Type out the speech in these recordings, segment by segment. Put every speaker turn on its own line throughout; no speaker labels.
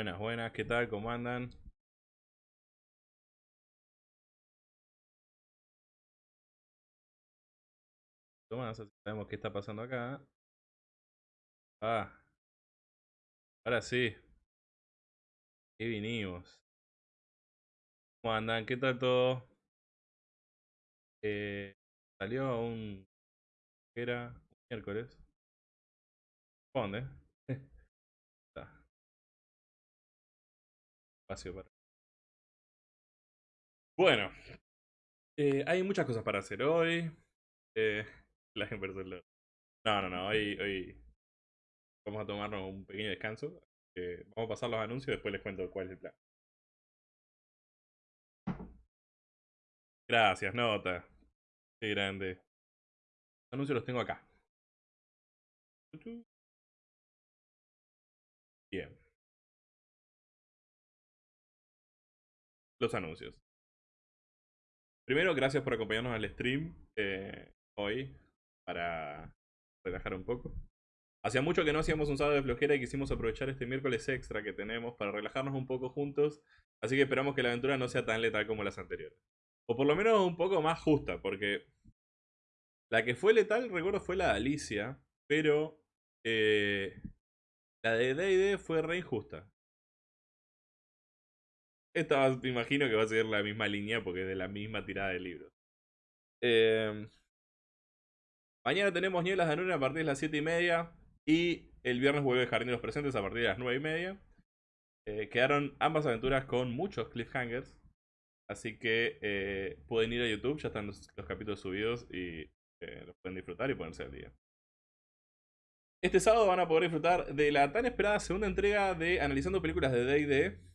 Buenas, buenas, ¿qué tal? ¿Cómo andan? Así sabemos qué está pasando acá. Ah, ahora sí. Y vinimos. ¿Cómo andan? ¿Qué tal todo? Eh, salió un... ¿Qué era? Un miércoles. ¿Dónde? Bueno. eh, hay muchas cosas para hacer hoy. Eh, la inversión. No, no, no. Hoy, hoy vamos a tomarnos un pequeño descanso. Eh, vamos a pasar los anuncios y después les cuento cuál es el plan. Gracias, nota. Qué grande. Los anuncios los tengo acá. Los anuncios. Primero, gracias por acompañarnos al stream eh, hoy para relajar un poco. Hacía mucho que no hacíamos un sábado de flojera y quisimos aprovechar este miércoles extra que tenemos para relajarnos un poco juntos. Así que esperamos que la aventura no sea tan letal como las anteriores. O por lo menos un poco más justa, porque la que fue letal, recuerdo, fue la de Alicia, pero eh, la de D&D fue re injusta. Esta me imagino que va a seguir la misma línea porque es de la misma tirada de libros. Eh, mañana tenemos Nielas de Nuna a partir de las 7 y media. Y el viernes vuelve los Presentes a partir de las 9 y media. Eh, quedaron ambas aventuras con muchos cliffhangers. Así que eh, pueden ir a YouTube, ya están los, los capítulos subidos y eh, los pueden disfrutar y ponerse al día. Este sábado van a poder disfrutar de la tan esperada segunda entrega de Analizando Películas de D&D.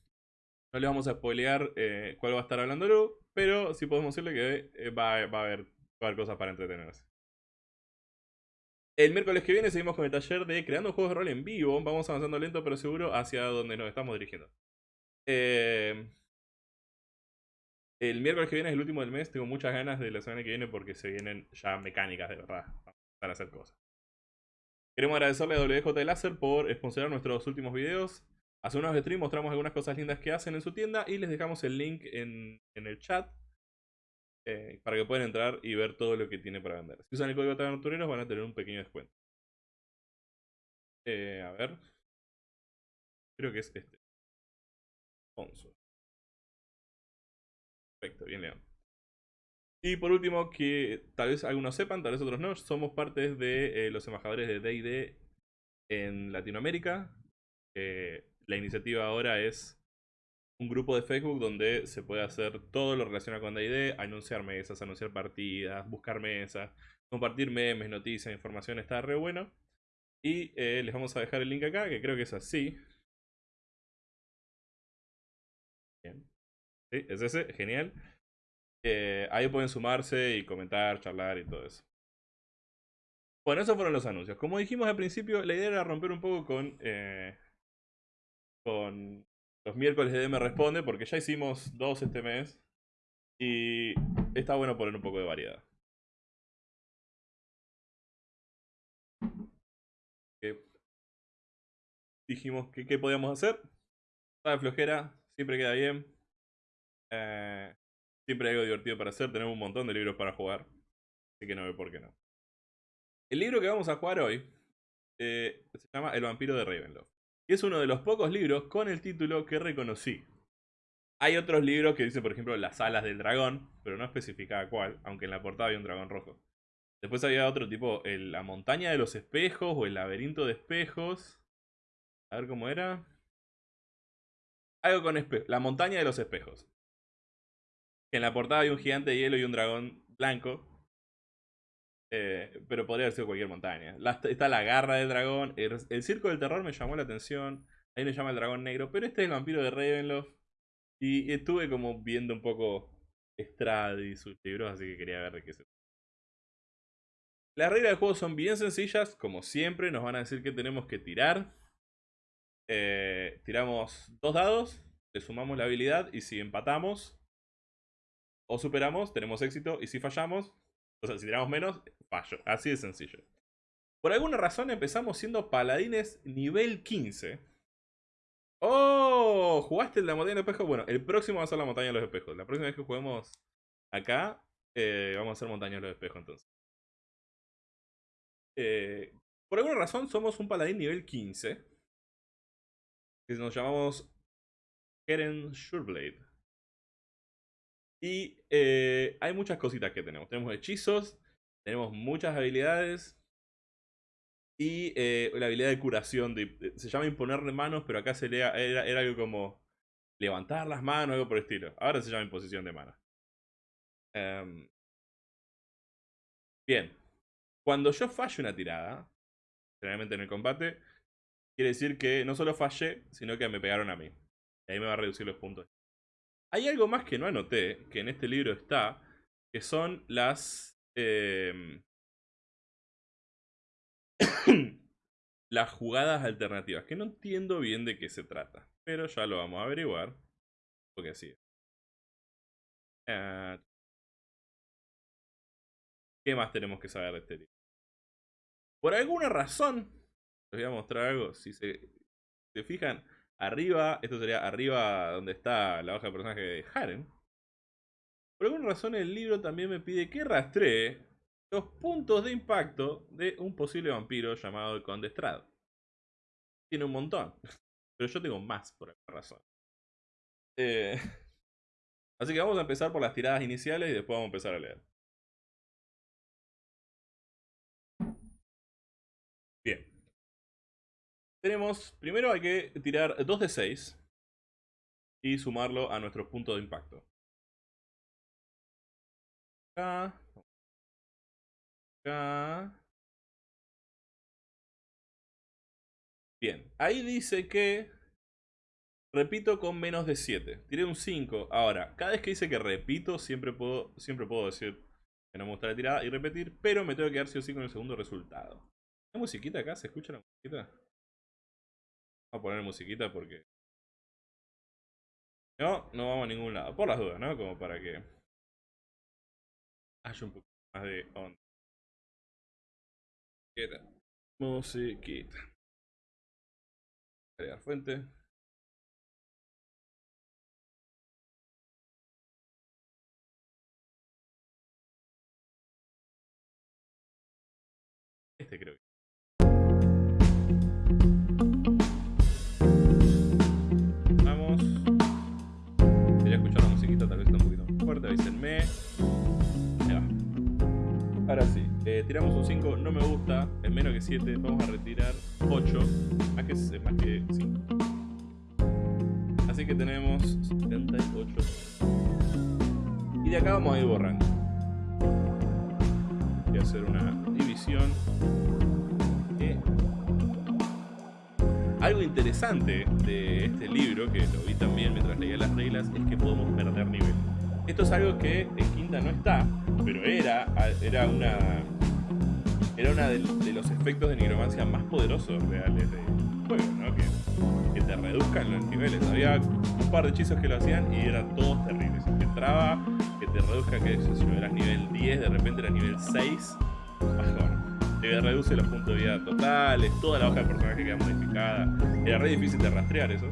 No les vamos a spoilear eh, cuál va a estar hablando Lu, pero sí podemos decirle que eh, va, a haber, cosas para entretenerse. El miércoles que viene seguimos con el taller de Creando Juegos de Rol en vivo. Vamos avanzando lento pero seguro hacia donde nos estamos dirigiendo. Eh, el miércoles que viene es el último del mes. Tengo muchas ganas de la semana que viene porque se vienen ya mecánicas de verdad para hacer cosas. Queremos agradecerle a WJ Láser por sponsorar nuestros últimos videos. Hace unos streams mostramos algunas cosas lindas que hacen en su tienda y les dejamos el link en, en el chat eh, para que puedan entrar y ver todo lo que tiene para vender. Si usan el código Tabertureros van a tener un pequeño descuento. Eh, a ver. Creo que es este. Perfecto, bien león. Y por último, que tal vez algunos sepan, tal vez otros no, somos parte de eh, los embajadores de D&D en Latinoamérica. La iniciativa ahora es un grupo de Facebook donde se puede hacer todo lo relacionado con D&D, anunciar mesas, anunciar partidas, buscar mesas, compartir memes, noticias, información, está re bueno. Y eh, les vamos a dejar el link acá, que creo que es así. Bien. Sí, es ese, genial. Eh, ahí pueden sumarse y comentar, charlar y todo eso. Bueno, esos fueron los anuncios. Como dijimos al principio, la idea era romper un poco con, eh, con los miércoles de DM Responde, porque ya hicimos dos este mes. Y está bueno poner un poco de variedad. dijimos que qué podíamos hacer. Está de flojera, siempre queda bien. Eh, siempre hay algo divertido para hacer. Tenemos un montón de libros para jugar. Así que no veo por qué no. El libro que vamos a jugar hoy eh, se llama El vampiro de Ravenloft. Y es uno de los pocos libros con el título que reconocí. Hay otros libros que dicen, por ejemplo, Las alas del dragón, pero no especificaba cuál, aunque en la portada había un dragón rojo. Después había otro tipo, La montaña de los espejos o El laberinto de espejos. A ver cómo era. Algo con espejos. La montaña de los espejos. En la portada hay un gigante de hielo y un dragón blanco. Eh, pero podría haber sido cualquier montaña. está la garra del dragón. El, circo del terror me llamó la atención. Ahí me llama el dragón negro. Pero este es el vampiro de Ravenloft. Y estuve como viendo un poco Strad y sus libros, así que quería ver de qué se Las reglas del juego son bien sencillas. Como siempre, nos van a decir que tenemos que tirar. Eh, tiramos dos dados. Le sumamos la habilidad. Y si empatamos o superamos, tenemos éxito. Y si fallamos, o sea, si tiramos menos, fallo. Así de sencillo. Por alguna razón empezamos siendo paladines nivel 15. ¡Oh! jugaste la montaña de los espejos, bueno, el próximo va a ser la montaña de los espejos. La próxima vez que juguemos acá, eh, vamos a hacer montaña de los espejos entonces. Eh, por alguna razón somos un paladín nivel 15. Que nos llamamos Keren Sureblade. Y eh, hay muchas cositas que tenemos. Tenemos hechizos, tenemos muchas habilidades. Y eh, la habilidad de curación. se llama imponerle manos, pero acá se era, era, algo como levantar las manos, algo por el estilo. Ahora se llama imposición de manos. Em, bien. Cuando yo fallo una tirada, generalmente en el combate, quiere decir que no solo fallé, sino que me pegaron a mí. Y ahí me va a reducir los puntos. Hay algo más que no anoté, que en este libro está, que son las... Em, las jugadas alternativas, que no entiendo bien de qué se trata, pero ya lo vamos a averiguar, porque así es. Ah, ¿Qué más tenemos que saber de este libro? Por alguna razón, les voy a mostrar algo, si se, se fijan, Arriba, esto sería arriba donde está la hoja de personaje de Haren. Por alguna razón el libro también me pide que rastree los puntos de impacto de un posible vampiro llamado el Conde. Tiene un montón, pero yo tengo más por alguna razón. Eh, así que vamos a empezar por las tiradas iniciales y después vamos a empezar a leer. Tenemos, primero hay que tirar 2 de 6 y sumarlo a nuestros puntos de impacto. Acá. Acá. Bien, ahí dice que repito con menos de 7. Tiré un 5. Ahora, cada vez que dice que repito, siempre puedo, siempre puedo decir que no me gusta la tirada y repetir, pero me tengo que quedar sí o sí con el segundo resultado. ¿Hay musiquita acá? ¿Se escucha la musiquita? A poner musiquita porque... No, no vamos a ningún lado. Por las dudas, ¿no? Como para que... Haya un poco más de onda. Musiquita. Fuente. Ahora sí, eh, tiramos un 5, no me gusta, es menos que 7, vamos a retirar 8, más que, más que 5. Así que tenemos 78. Y de acá vamos a ir borrando. Voy a hacer una división. Algo interesante de este libro, que lo vi también mientras leía las reglas, es que podemos perder nivel. Esto es algo que en Quinta no está, pero era, era una era uno de, los efectos de nigromancia más poderosos reales del juego, ¿no? Que, te reduzcan los niveles. Había un par de hechizos que lo hacían y eran todos terribles. Que entraba, que te reduzca, que si no eras nivel 10, de repente eras nivel 6, bajón. Te reduce los puntos de vida totales, toda la hoja de personaje queda modificada. Era re difícil de rastrear eso.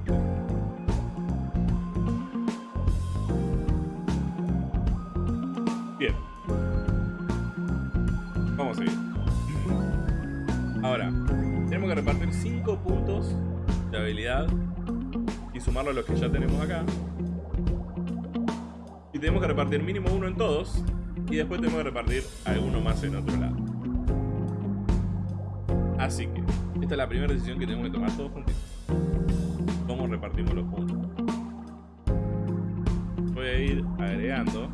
Puntos de habilidad y sumarlo a los que ya tenemos acá. Y tenemos que repartir mínimo uno en todos y después tenemos que repartir alguno más en otro lado. Así que, esta es la primera decisión que tenemos que tomar todos juntos. ¿Cómo repartimos los puntos? Voy a ir agregando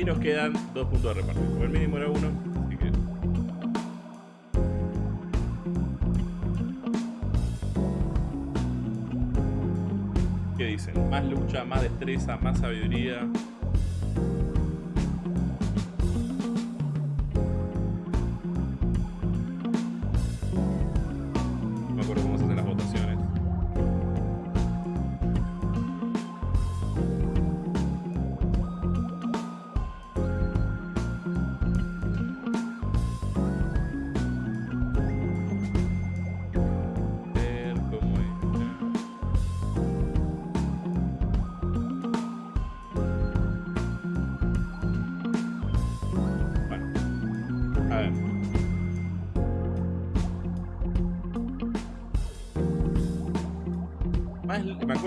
Y nos quedan dos puntos de repartir. el mínimo era uno, así que... ¿Qué dicen? Más lucha, más destreza, más sabiduría.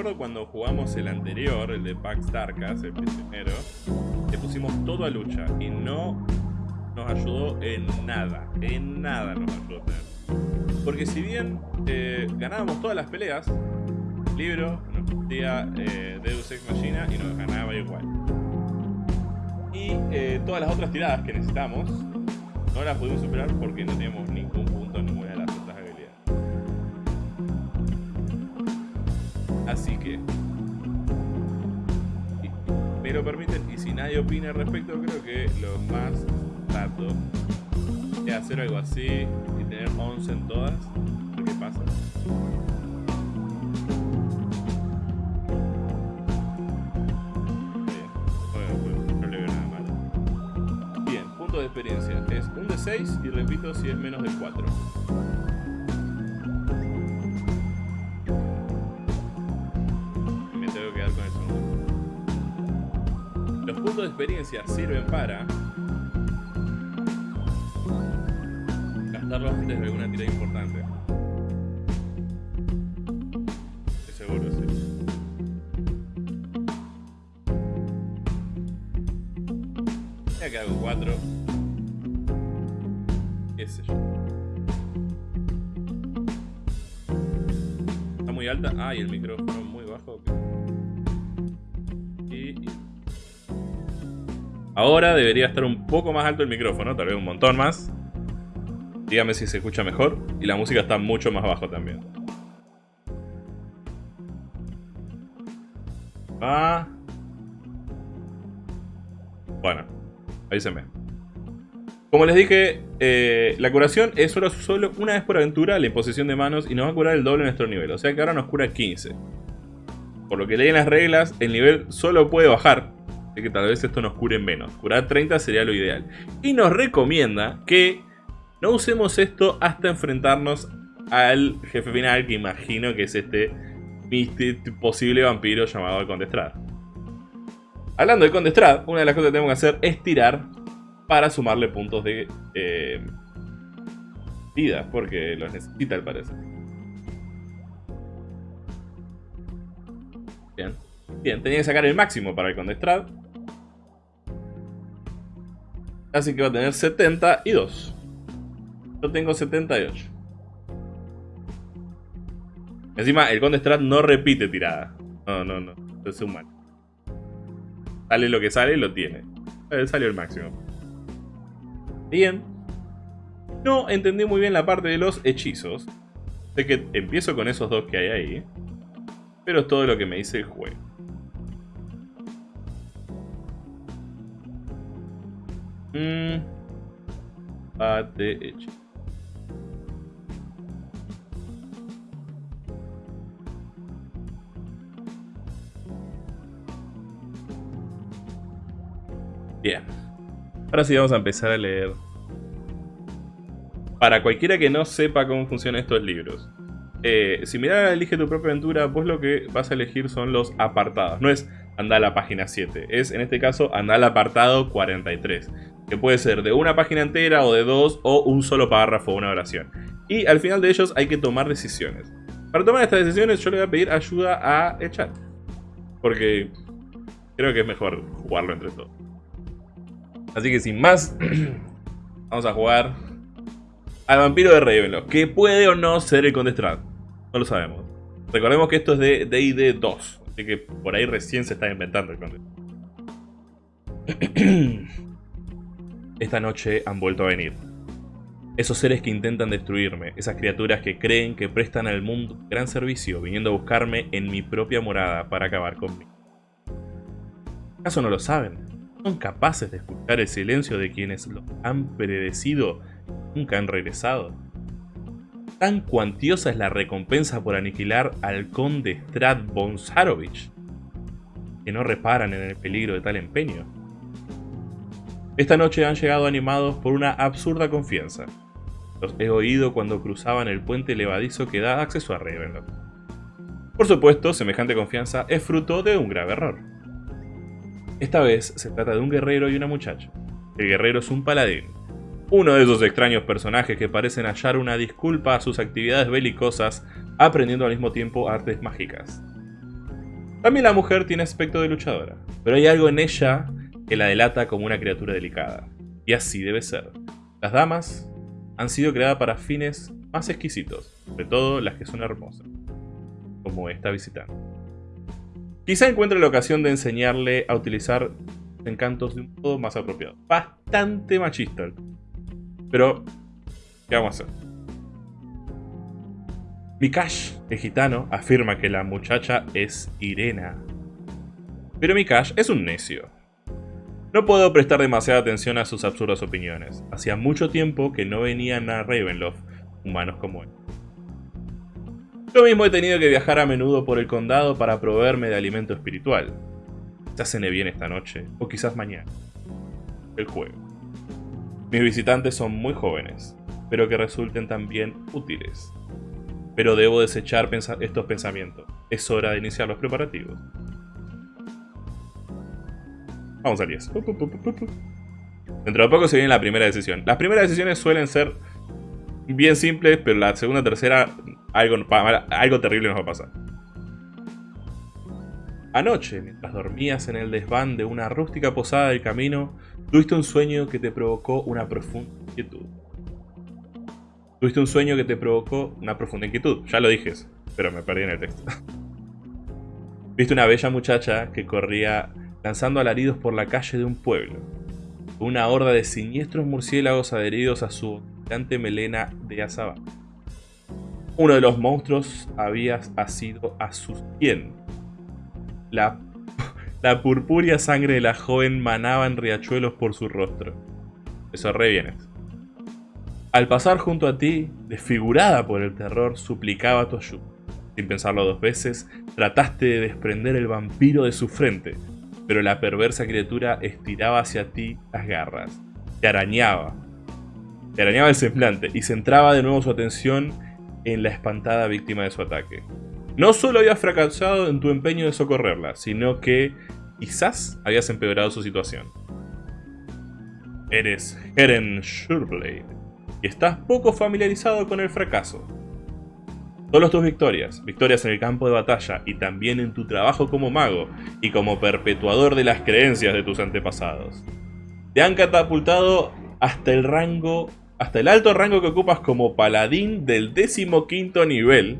Acuerdo cuando jugamos el anterior, el de Pax Tarkas, el primero, le pusimos todo a lucha y no nos ayudó en nada, en nada nos ayudó. Porque si bien eh, ganábamos todas las peleas, el libro nos decía eh, Deus Ex Machina y nos ganaba igual. Y eh, todas las otras tiradas que necesitamos no las pudimos superar porque no teníamos ningún lo permiten y si nadie opina al respecto, creo que lo más rato es hacer algo así y tener 11 en todas. ¿Qué pasa? de experiencia. Es un de 6 y repito si es menos de 4. Los puntos de experiencia sirven para gastarlos antes de alguna tira importante. Estoy seguro, sí. Ya que hago 4 Está muy alta. Ah, y el micrófono Ahora debería estar un poco más alto el micrófono, tal vez un montón más. Dígame si se escucha mejor. Y la música está mucho más bajo también. Ah. Bueno, ahí se me. Como les dije, eh, la curación es solo, una vez por aventura la imposición de manos y nos va a curar el doble de nuestro nivel. O sea que ahora nos cura 15. Por lo que leí en las reglas, el nivel solo puede bajar. Así que tal vez esto nos cure menos. Curar 30 sería lo ideal. Y nos recomienda que no usemos esto hasta enfrentarnos al jefe final, que imagino que es este posible vampiro llamado el Conde Hablando de Conde una de las cosas que tenemos que hacer es tirar para sumarle puntos de eh, vida, porque los necesita al parecer. Bien. Bien, tenía que sacar el máximo para el Condestrad. Así que va a tener 72. Yo tengo 78. Encima, el Condestrad no repite tirada. No, no, no. Es humano. Sale lo que sale, lo tiene. Eh, salió el máximo. Bien. No entendí muy bien la parte de los hechizos. Sé que empiezo con esos dos que hay ahí. Pero es todo lo que me dice el juego. De hechizo. Bien. Ahora sí vamos a empezar a leer. Para cualquiera que no sepa cómo funcionan estos libros. Eh, si miras Elige tu propia aventura, vos lo que vas a elegir son los apartados. No es andar a la página 7. Es, en este caso, andar al apartado 43. Que puede ser de una página entera o de dos o un solo párrafo o una oración. Y al final de ellos hay que tomar decisiones. Para tomar estas decisiones yo le voy a pedir ayuda a el chat. Porque creo que es mejor jugarlo entre todos. Así que sin más, vamos a jugar al vampiro de Ravenloft, que puede o no ser el Conde Strad. No lo sabemos. Recordemos que esto es de D&D 2, así que por ahí recién se está inventando el Conde. Esta noche han vuelto a venir. Esos seres que intentan destruirme, esas criaturas que creen que prestan al mundo gran servicio viniendo a buscarme en mi propia morada para acabar conmigo. ¿Acaso no lo saben? son capaces de escuchar el silencio de quienes lo han predecido nunca han regresado. Tan cuantiosa es la recompensa por aniquilar al conde Strad Bonsarovich, que no reparan en el peligro de tal empeño. Esta noche han llegado animados por una absurda confianza. Los he oído cuando cruzaban el puente levadizo que da acceso a Ravenloft. Por supuesto, semejante confianza es fruto de un grave error. Esta vez se trata de un guerrero y una muchacha. El guerrero es un paladín, uno de esos extraños personajes que parecen hallar una disculpa a sus actividades belicosas, aprendiendo al mismo tiempo artes mágicas. También la mujer tiene aspecto de luchadora, pero hay algo en ella que la delata como una criatura delicada. Y así debe ser. Las damas han sido creadas para fines más exquisitos, sobre todo las que son hermosas, como esta visitante. Quizá encuentre la ocasión de enseñarle a utilizar encantos de un modo más apropiado. Bastante machista. Pero, ¿qué vamos a hacer? Mikash, el gitano, afirma que la muchacha es Irena. Pero Mikash es un necio. No puedo prestar demasiada atención a sus absurdas opiniones. Hacía mucho tiempo que no venían a Ravenloft humanos como él. Yo mismo he tenido que viajar a menudo por el condado para proveerme de alimento espiritual. Quizás cene bien esta noche, o quizás mañana. El juego. Mis visitantes son muy jóvenes, pero que resulten también útiles. Pero debo desechar estos pensamientos. Es hora de iniciar los preparativos. Vamos al 10. Dentro de poco se viene la primera decisión. Las primeras decisiones suelen ser bien simples, pero la segunda tercera algo, algo terrible nos va a pasar. Anoche, mientras dormías en el desván de una rústica posada del camino, tuviste un sueño que te provocó una profunda inquietud. Tuviste un sueño que te provocó una profunda inquietud, ya lo dije, pero me perdí en el texto. Viste una bella muchacha que corría lanzando alaridos por la calle de un pueblo. Una horda de siniestros murciélagos adheridos a su gigante melena de azaba. Uno de los monstruos había asido a sus 100 la, la purpúrea sangre de la joven manaba en riachuelos por su rostro. Eso re. Al pasar junto a ti, desfigurada por el terror, suplicaba tu ayuda. Sin pensarlo dos veces, trataste de desprender el vampiro de su frente, pero la perversa criatura estiraba hacia ti las garras. Te arañaba. Te arañaba el semblante y centraba de nuevo su atención en la espantada víctima de su ataque. No solo habías fracasado en tu empeño de socorrerla, sino que quizás habías empeorado su situación. Eres Heren Shurblade y estás poco familiarizado con el fracaso. Solo tus victorias, victorias en el campo de batalla y también en tu trabajo como mago y como perpetuador de las creencias de tus antepasados, te han catapultado hasta el rango, hasta el alto rango que ocupas como paladín del 15 nivel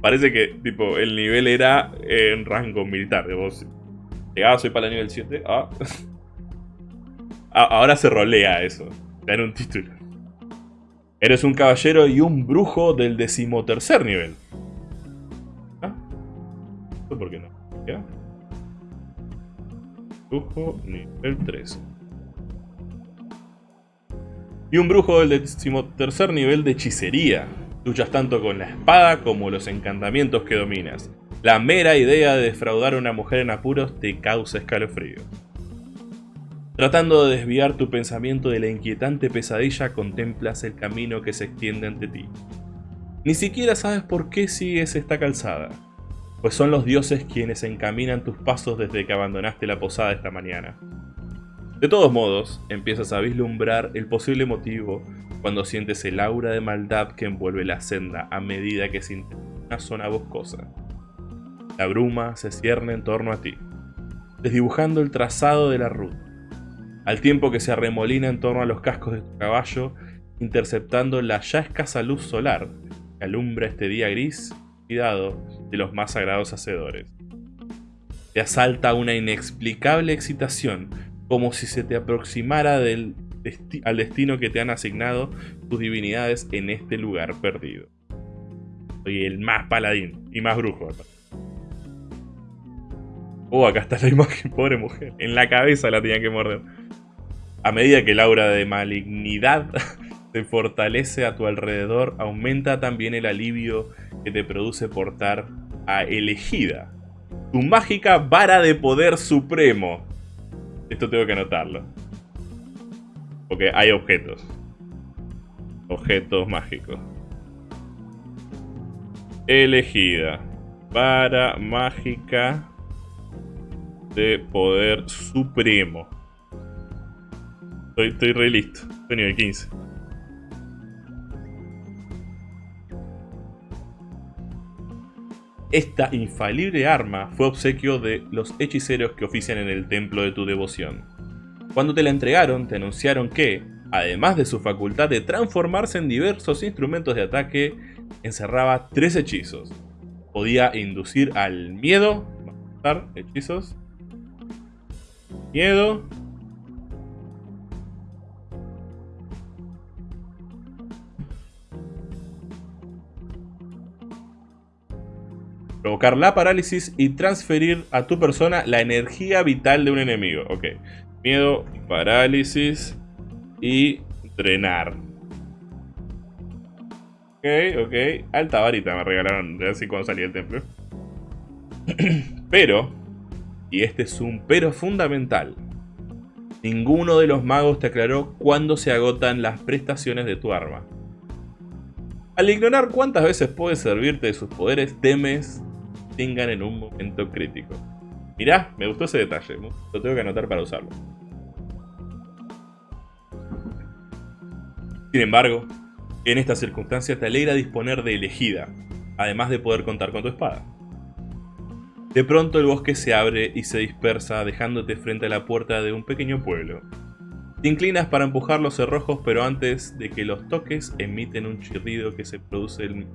Parece que, tipo, el nivel era en rango militar. Vos llegabas hoy para el nivel 7. Ah. Ahora se rolea eso. Dan un título. Eres un caballero y un brujo del decimotercer nivel. ¿Ah? ¿Por qué no? Brujo nivel 13. Y un brujo del decimotercer nivel de hechicería. Luchas tanto con la espada como los encantamientos que dominas. La mera idea de defraudar a una mujer en apuros te causa escalofrío. Tratando de desviar tu pensamiento de la inquietante pesadilla, contemplas el camino que se extiende ante ti. Ni siquiera sabes por qué sigues esta calzada, pues son los dioses quienes encaminan tus pasos desde que abandonaste la posada esta mañana. De todos modos, empiezas a vislumbrar el posible motivo cuando sientes el aura de maldad que envuelve la senda a medida que se una zona boscosa. La bruma se cierne en torno a ti, desdibujando el trazado de la ruta, al tiempo que se arremolina en torno a los cascos de tu caballo, interceptando la ya escasa luz solar que alumbra este día gris, cuidado de los más sagrados hacedores. Te asalta una inexplicable excitación, como si se te aproximara del al destino que te han asignado tus divinidades en este lugar perdido. Soy el más paladín y más brujo. Oh, acá está la imagen, pobre mujer. En la cabeza la tenían que morder. A medida que el aura de malignidad se fortalece a tu alrededor, aumenta también el alivio que te produce portar a Elegida, tu mágica vara de poder supremo. Esto tengo que anotarlo. Porque hay objetos. Objetos mágicos. Elegida. Para mágica de poder supremo. Estoy, re listo. Estoy nivel 15. Esta infalible arma fue obsequio de los hechiceros que ofician en el templo de tu devoción. Cuando te la entregaron, te anunciaron que, además de su facultad de transformarse en diversos instrumentos de ataque, encerraba tres hechizos. Podía inducir al miedo, hechizos, miedo, provocar la parálisis y transferir a tu persona la energía vital de un enemigo. Ok. Miedo, parálisis y drenar. Ok, ok. Alta varita me regalaron así cuando salí del templo. pero, y este es un pero fundamental, ninguno de los magos te aclaró cuándo se agotan las prestaciones de tu arma. Al ignorar cuántas veces puedes servirte de sus poderes, temes tengan en un momento crítico. Mirá, me gustó ese detalle, lo tengo que anotar para usarlo. Sin embargo, en esta circunstancia te alegra disponer de elegida, además de poder contar con tu espada. De pronto el bosque se abre y se dispersa dejándote frente a la puerta de un pequeño pueblo. Te inclinas para empujar los cerrojos pero antes de que los toques emiten un chirrido que se produce el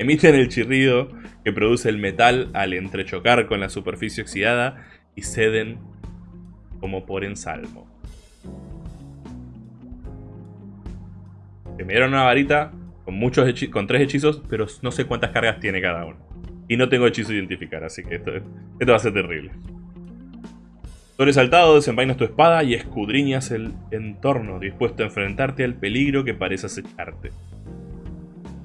Emiten el chirrido que produce el metal al entrechocar con la superficie oxidada y ceden como por ensalmo. Se me dieron una varita con, muchos con tres hechizos, pero no sé cuántas cargas tiene cada uno. Y no tengo hechizo identificar, así que esto, esto va a ser terrible. Sobresaltado, desenvainas tu espada y escudriñas el entorno, dispuesto a enfrentarte al peligro que parece acecharte.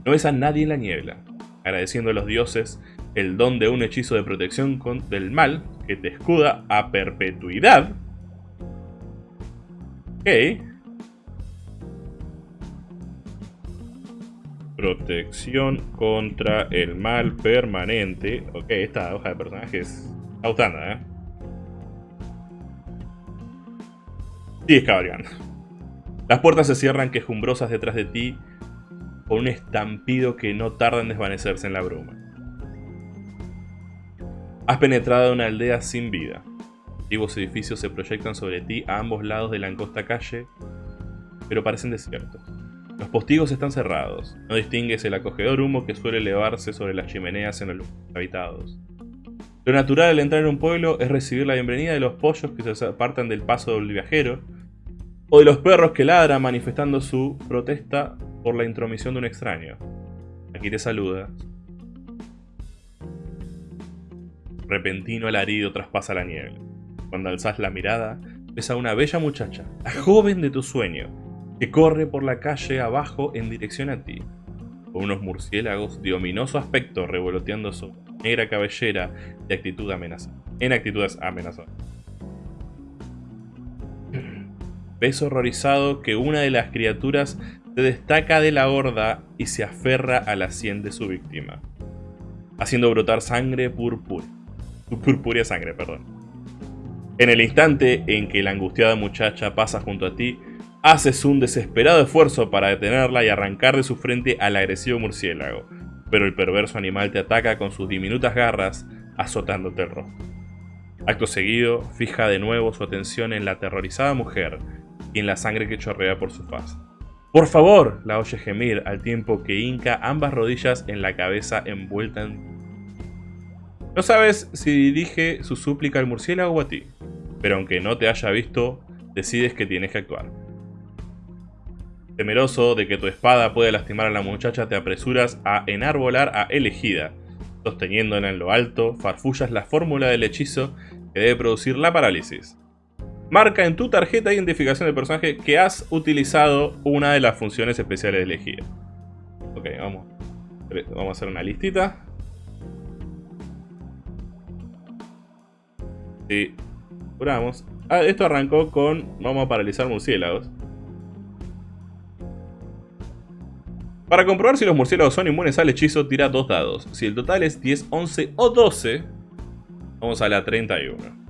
No ves a nadie en la niebla, agradeciendo a los dioses el don de un hechizo de protección del mal que te escuda a perpetuidad. Ok. Protección contra el mal permanente. Ok, esta hoja de personajes está gustando, ¿eh? Sigues cabalgando. Las puertas se cierran quejumbrosas detrás de ti con un estampido que no tarda en desvanecerse en la bruma. Has penetrado en una aldea sin vida. Antiguos edificios se proyectan sobre ti a ambos lados de la angosta calle, pero parecen desiertos. Los postigos están cerrados. No distingues el acogedor humo que suele elevarse sobre las chimeneas en los habitados. Lo natural al entrar en un pueblo es recibir la bienvenida de los pollos que se apartan del paso del viajero, o de los perros que ladran manifestando su protesta por la intromisión de un extraño. Aquí te saluda. Repentino alarido traspasa la niebla. Cuando alzas la mirada, ves a una bella muchacha, la joven de tu sueño, que corre por la calle abajo en dirección a ti, con unos murciélagos de ominoso aspecto revoloteando su negra cabellera en actitudes amenazadoras. Ves horrorizado que una de las criaturas se destaca de la horda y se aferra a la sien de su víctima, haciendo brotar sangre purpúrea. Sangre, perdón. En el instante en que la angustiada muchacha pasa junto a ti, haces un desesperado esfuerzo para detenerla y arrancar de su frente al agresivo murciélago, pero el perverso animal te ataca con sus diminutas garras, azotándote el rostro. Acto seguido, fija de nuevo su atención en la aterrorizada mujer y en la sangre que chorrea por su faz. ¡Por favor! La oye gemir al tiempo que hinca ambas rodillas en la cabeza envuelta en... No sabes si dirige su súplica al murciélago o a ti, pero aunque no te haya visto, decides que tienes que actuar. Temeroso de que tu espada pueda lastimar a la muchacha, te apresuras a enarbolar a Elegida. Sosteniéndola en lo alto, farfullas la fórmula del hechizo que debe producir la parálisis marca en tu tarjeta de identificación del personaje que has utilizado una de las funciones especiales elegidas. Ok, vamos. Vamos a hacer una listita. Sí. Curamos. Ah, esto arrancó con... Vamos a paralizar murciélagos. Para comprobar si los murciélagos son inmunes al hechizo, tira dos dados. Si el total es 10, 11 o 12, vamos a la 31.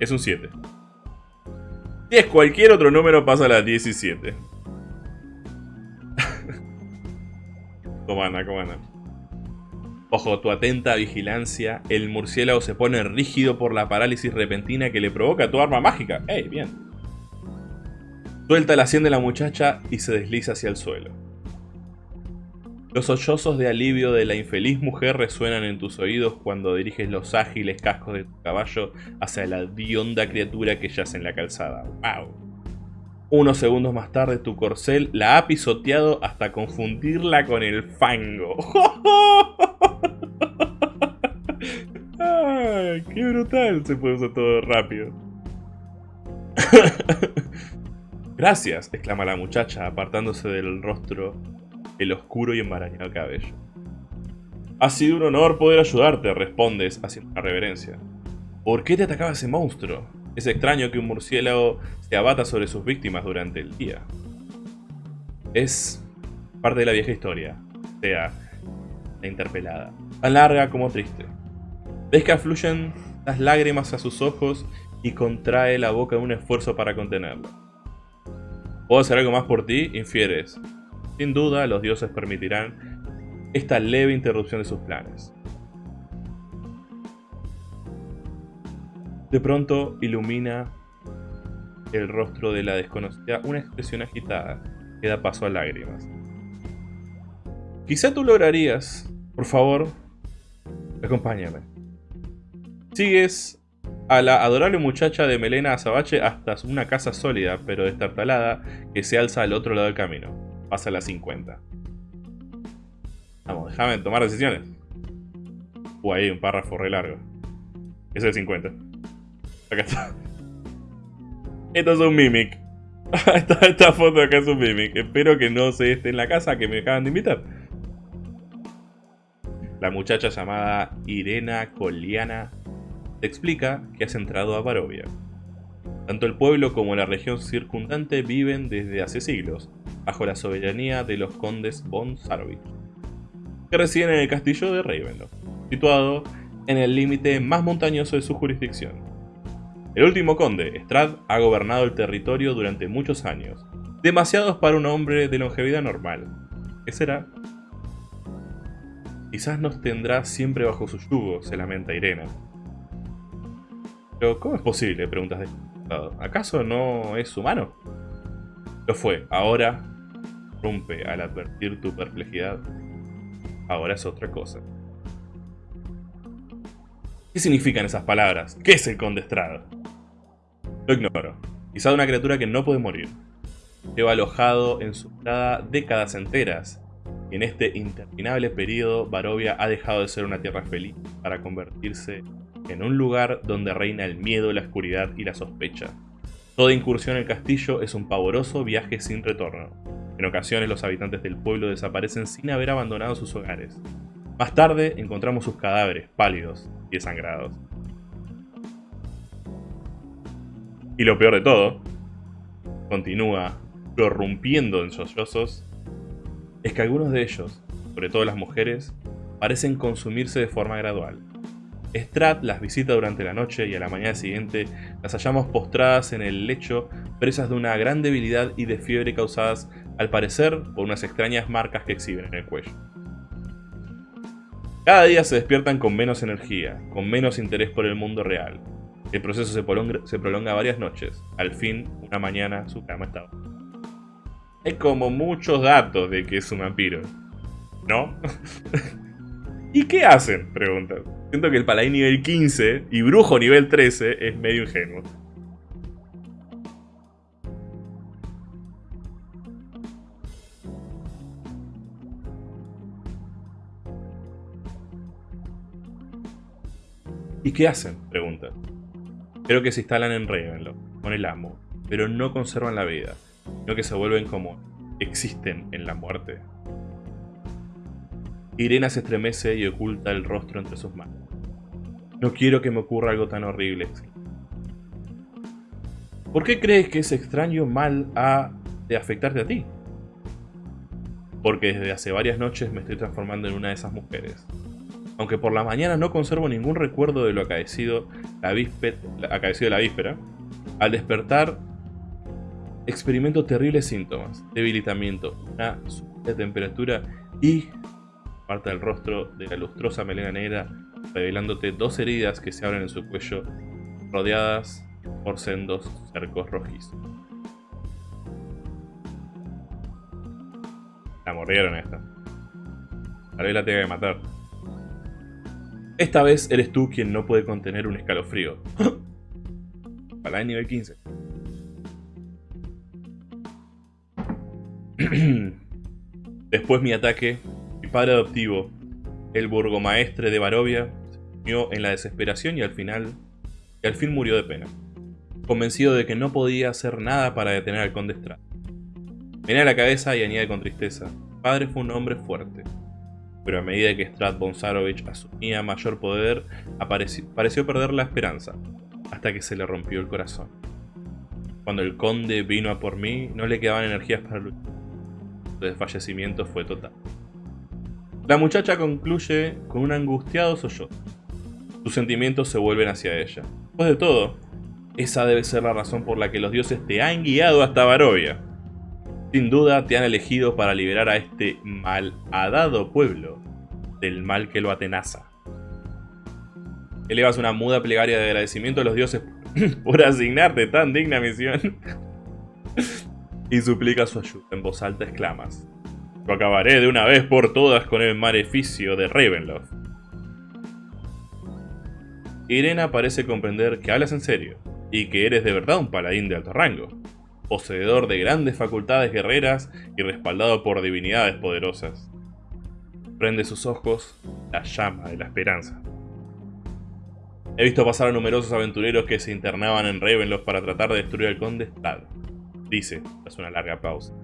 Es un 7. Si es cualquier otro número, pasa a las 17. comanda. Bajo tu atenta vigilancia, el murciélago se pone rígido por la parálisis repentina que le provoca tu arma mágica. ¡Ey, bien! Suelta la sien de la muchacha y se desliza hacia el suelo. Los sollozos de alivio de la infeliz mujer resuenan en tus oídos cuando diriges los ágiles cascos de tu caballo hacia la dionda criatura que yace en la calzada. ¡Wow! Unos segundos más tarde tu corcel la ha pisoteado hasta confundirla con el fango. ¡Ay, qué brutal! Se usar todo rápido. Gracias, exclama la muchacha, apartándose del rostro el oscuro y enmarañado cabello. Ha sido un honor poder ayudarte, respondes haciendo una reverencia. ¿Por qué te atacaba ese monstruo? Es extraño que un murciélago se abata sobre sus víctimas durante el día. Es parte de la vieja historia, sea, la interpelada, tan larga como triste. Ves que afluyen las lágrimas a sus ojos y contrae la boca en un esfuerzo para contenerlo. ¿Puedo hacer algo más por ti? Infieres. Sin duda, los dioses permitirán esta leve interrupción de sus planes. De pronto ilumina el rostro de la desconocida una expresión agitada que da paso a lágrimas. Quizá tú lograrías, por favor, acompáñame. Sigues a la adorable muchacha de melena azabache hasta una casa sólida, pero destartalada, que se alza al otro lado del camino. Pasa a las 50. Vamos, déjame tomar decisiones. Uh, ahí un párrafo re largo. Es el 50. Acá está. Esto es un mimic. esta, esta foto acá es un mimic. Espero que no se esté en la casa que me acaban de invitar. La muchacha llamada Irena Coliana te explica que has entrado a Barovia. Tanto el pueblo como la región circundante viven desde hace siglos, bajo la soberanía de los condes von Sarovich, que residen en el castillo de Ravenloft, situado en el límite más montañoso de su jurisdicción. El último conde, Strad, ha gobernado el territorio durante muchos años, demasiados para un hombre de longevidad normal. ¿Qué será? Quizás nos tendrá siempre bajo su yugo, se lamenta Irena, pero, ¿cómo es posible? Preguntas de ¿Acaso no es humano? Lo fue. Ahora, rompe al advertir tu perplejidad. Ahora es otra cosa. ¿Qué significan esas palabras? ¿Qué es el condestrado? Lo ignoro. Quizá una criatura que no puede morir. Lleva alojado en su entrada décadas enteras. Y en este interminable periodo, Barovia ha dejado de ser una tierra feliz para convertirse en un lugar donde reina el miedo, la oscuridad y la sospecha. Toda incursión en el castillo es un pavoroso viaje sin retorno. En ocasiones los habitantes del pueblo desaparecen sin haber abandonado sus hogares. Más tarde encontramos sus cadáveres, pálidos y desangrados. Y lo peor de todo, continúa prorrumpiendo en sollozos, es que algunos de ellos, sobre todo las mujeres, parecen consumirse de forma gradual. Strat las visita durante la noche y a la mañana siguiente las hallamos postradas en el lecho, presas de una gran debilidad y de fiebre causadas, al parecer, por unas extrañas marcas que exhiben en el cuello. Cada día se despiertan con menos energía, con menos interés por el mundo real. El proceso se prolonga, varias noches. Al fin, una mañana, su cama está. Hay como muchos datos de que es un vampiro. ¿No? ¿Y qué hacen? Preguntan. Siento que el paladín nivel 15 y brujo nivel 13 es medio ingenuo. ¿Y qué hacen? Pregunta. Creo que se instalan en Ravenloft, con el amo, pero no conservan la vida, sino que se vuelven como existen en la muerte. Irena se estremece y oculta el rostro entre sus manos. No quiero que me ocurra algo tan horrible. ¿Por qué crees que ese extraño mal ha de afectarte a ti? Porque desde hace varias noches me estoy transformando en una de esas mujeres. Aunque por la mañana no conservo ningún recuerdo de lo acaecido la, víspera, la víspera, al despertar experimento terribles síntomas, debilitamiento, una de temperatura y parte del rostro de la lustrosa melena negra, revelándote dos heridas que se abren en su cuello, rodeadas por sendos cercos rojizos. La mordieron esta. Tal vez la tenga que matar. Esta vez eres tú quien no puede contener un escalofrío. Para el nivel 15. Después mi ataque, padre adoptivo, el burgomaestre de Barovia, se unió en la desesperación y al final, al fin murió de pena, convencido de que no podía hacer nada para detener al conde Strad. Viene a la cabeza y añade con tristeza, padre fue un hombre fuerte, pero a medida que Strad Bonsarovich asumía mayor poder, pareció perder la esperanza, hasta que se le rompió el corazón. Cuando el conde vino a por mí, no le quedaban energías para luchar. Su desfallecimiento fue total. La muchacha concluye con un angustiado sollozo. Sus sentimientos se vuelven hacia ella. Después de todo, esa debe ser la razón por la que los dioses te han guiado hasta Barovia. Sin duda te han elegido para liberar a este malhadado pueblo del mal que lo atenaza. Elevas una muda plegaria de agradecimiento a los dioses por asignarte tan digna misión. y suplica su ayuda. En voz alta exclamas. Acabaré de una vez por todas con el maleficio de Ravenloft. Irena parece comprender que hablas en serio, y que eres de verdad un paladín de alto rango poseedor de grandes facultades guerreras y respaldado por divinidades poderosas. Prende sus ojos la llama de la esperanza. He visto pasar a numerosos aventureros que se internaban en Ravenloft para tratar de destruir al conde dice, tras una larga pausa.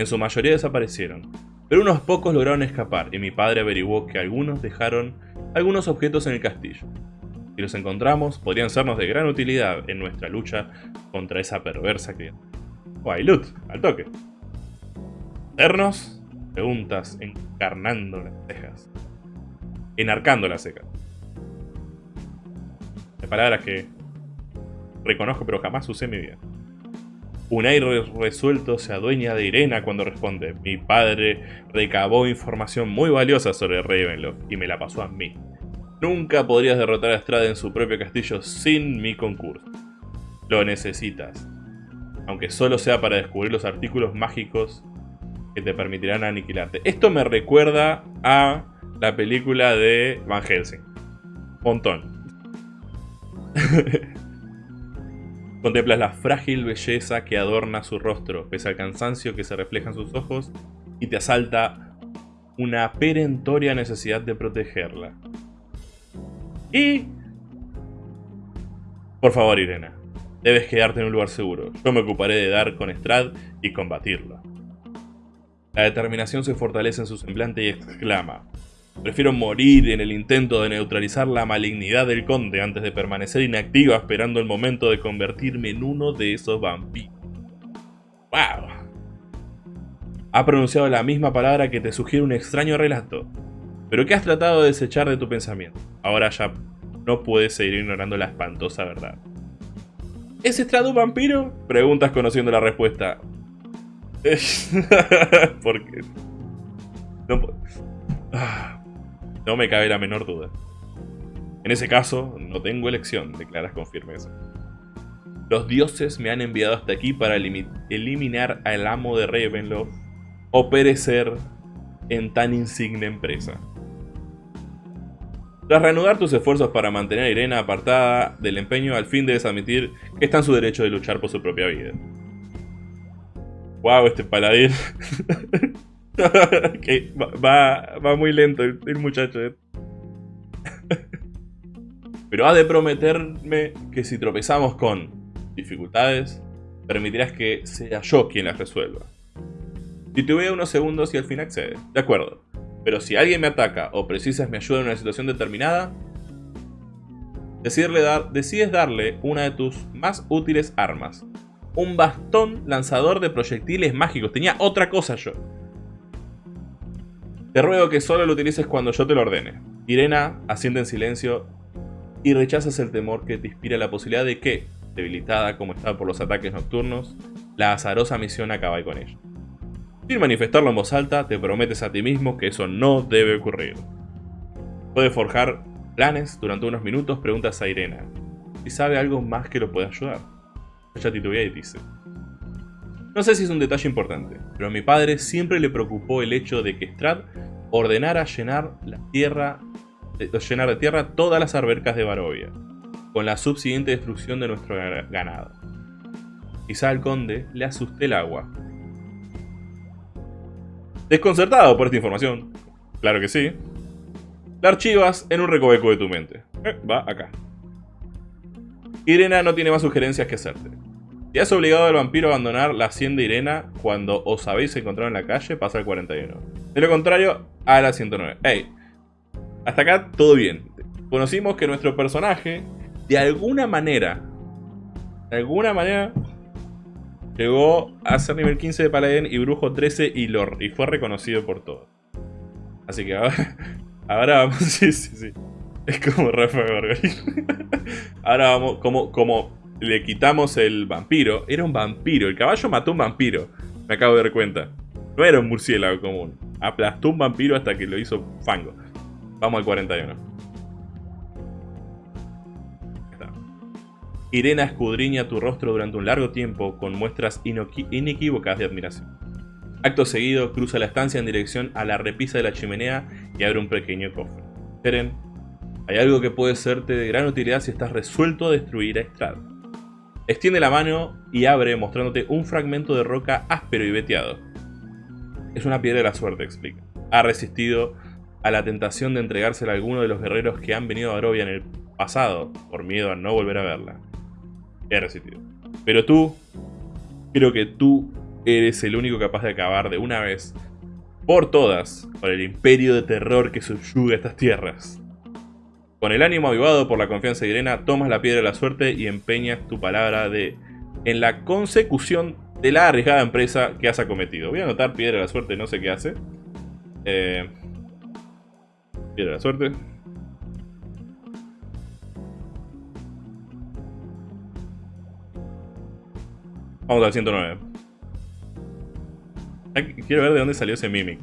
En su mayoría desaparecieron, pero unos pocos lograron escapar y mi padre averiguó que algunos dejaron algunos objetos en el castillo. Si los encontramos, podrían sernos de gran utilidad en nuestra lucha contra esa perversa criatura. O hay loot, al toque. ¿Ternos? Preguntas encarnando las cejas. Enarcando las cejas. De palabras que reconozco pero jamás usé en mi vida. Un aire resuelto se adueña de Irena cuando responde. Mi padre recabó información muy valiosa sobre Ravenloft y me la pasó a mí. Nunca podrías derrotar a Strada en su propio castillo sin mi concurso. Lo necesitas aunque solo sea para descubrir los artículos mágicos que te permitirán aniquilarte. Esto me recuerda a la película de Van Helsing. Montón. Contemplas la frágil belleza que adorna su rostro, pese al cansancio que se refleja en sus ojos, y te asalta una perentoria necesidad de protegerla. Y... Por favor, Irena, Debes quedarte en un lugar seguro. Yo me ocuparé de dar con Strad y combatirlo. La determinación se fortalece en su semblante y exclama. Prefiero morir en el intento de neutralizar la malignidad del conde antes de permanecer inactiva esperando el momento de convertirme en uno de esos vampiros. ¡Wow! Ha pronunciado la misma palabra que te sugiere un extraño relato, pero que has tratado de desechar de tu pensamiento. Ahora ya no puedes seguir ignorando la espantosa verdad. ¿Es Estrado un vampiro? Preguntas conociendo la respuesta. Porque... No, ah, no me cabe la menor duda. En ese caso, no tengo elección, declaras con firmeza. Los dioses me han enviado hasta aquí para eliminar al amo de Ravenloft o perecer en tan insigne empresa. Tras reanudar tus esfuerzos para mantener a Irena apartada del empeño, al fin debes admitir que está en su derecho de luchar por su propia vida. Wow, este paladín. va, muy lento el, muchacho. Eh. Pero ha de prometerme que si tropezamos con dificultades, permitirás que sea yo quien las resuelva. Te unos segundos y al fin accede. De acuerdo. Pero si alguien me ataca o precisas mi ayuda en una situación determinada, decides darle una de tus más útiles armas. Un bastón lanzador de proyectiles mágicos. Tenía otra cosa yo. Te ruego que solo lo utilices cuando yo te lo ordene. Irena asiente en silencio y rechazas el temor que te inspira la posibilidad de que, debilitada como está por los ataques nocturnos, la azarosa misión acaba con ella. Sin manifestarlo en voz alta, te prometes a ti mismo que eso no debe ocurrir. Puedes forjar planes durante unos minutos, preguntas a Irena. Si sabe algo más que lo pueda ayudar. Ella titubea y dice. No sé si es un detalle importante, pero a mi padre siempre le preocupó el hecho de que Strad ordenara llenar la tierra, llenar de tierra todas las albercas de Barovia, con la subsiguiente destrucción de nuestro ganado. Quizá al conde le asuste el agua. Desconcertado por esta información, claro que sí, la archivas en un recoveco de tu mente. Eh, va acá. Irena no tiene más sugerencias que hacerte. Si has obligado al vampiro a abandonar la hacienda Irena cuando os habéis encontrado en la calle, pasa al 41. De lo contrario, a la 109. Hey, hasta acá todo bien. Conocimos que nuestro personaje, de alguna manera, de alguna manera, llegó a ser nivel 15 de Paladín y Brujo 13 y, y fue reconocido por todos. Así que ahora, ahora vamos, sí, sí, sí. Es como Rafa ahora vamos, como, como le quitamos el vampiro, era un vampiro, el caballo mató un vampiro, me acabo de dar cuenta. No era un murciélago común, aplastó un vampiro hasta que lo hizo fango. Vamos al 41. Irena escudriña tu rostro durante un largo tiempo con muestras inequívocas de admiración. Acto seguido, cruza la estancia en dirección a la repisa de la chimenea y abre un pequeño cofre. Eren, hay algo que puede serte de gran utilidad si estás resuelto a destruir a Strad. Extiende la mano y abre mostrándote un fragmento de roca áspero y veteado. Es una piedra de la suerte, explica. Ha resistido a la tentación de entregársela a alguno de los guerreros que han venido a Barovia en el pasado, por miedo a no volver a verla. He resistido. Pero tú, creo que tú eres el único capaz de acabar de una vez, por todas, con el imperio de terror que subyuga estas tierras. Con el ánimo avivado por la confianza de Irena, tomas la piedra de la suerte y empeñas tu palabra de en la consecución de la arriesgada empresa que has acometido. Voy a anotar piedra de la suerte, no sé qué hace. Eh, piedra de la suerte. Vamos al 109. Quiero ver de dónde salió ese Mimic.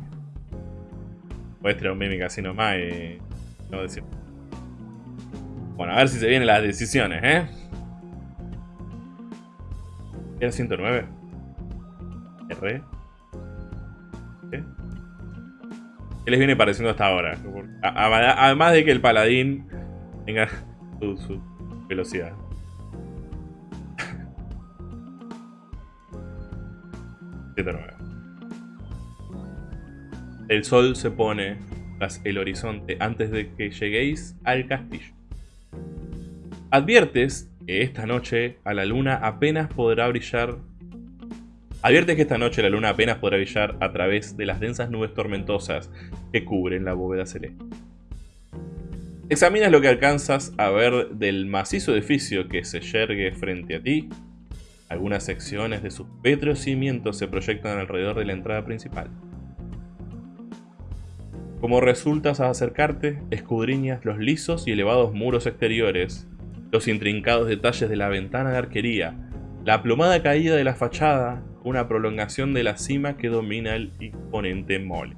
Puedes tirar un Mimic así nomás y... No decir... Bueno, a ver si se vienen las decisiones, ¿eh? Era 109. R. ¿Qué? ¿Qué les viene pareciendo hasta ahora? Además de que el paladín tenga su, velocidad. El sol se pone tras el horizonte antes de que lleguéis al castillo. Adviertes que esta noche a la luna apenas podrá brillar... Adviertes que esta noche la luna apenas podrá brillar a través de las densas nubes tormentosas que cubren la bóveda celeste. Examinas lo que alcanzas a ver del macizo edificio que se yergue frente a ti. Algunas secciones de sus pétreos cimientos se proyectan alrededor de la entrada principal. Como resultas a acercarte, escudriñas los lisos y elevados muros exteriores los intrincados detalles de la ventana de arquería, la plomada caída de la fachada, una prolongación de la cima que domina el imponente mole.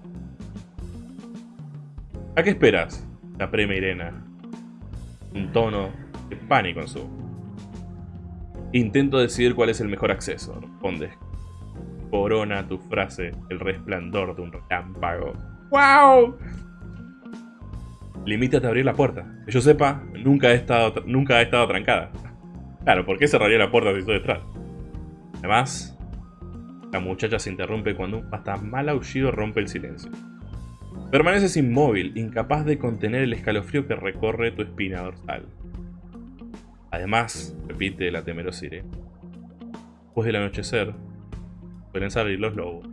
¿A qué esperas? La aprema Irena. Un tono de pánico en su Intento decidir cuál es el mejor acceso, responde. Corona tu frase el resplandor de un relámpago. ¡Wow! Limítate a abrir la puerta. Que yo sepa, nunca, ha estado, nunca ha estado trancada. Claro, ¿por qué cerraría la puerta si estoy detrás? Además, la muchacha se interrumpe cuando un hasta mal aullido rompe el silencio. Permaneces inmóvil, incapaz de contener el escalofrío que recorre tu espina dorsal. Además, repite la temerosa Irene, después del anochecer, pueden salir los lobos.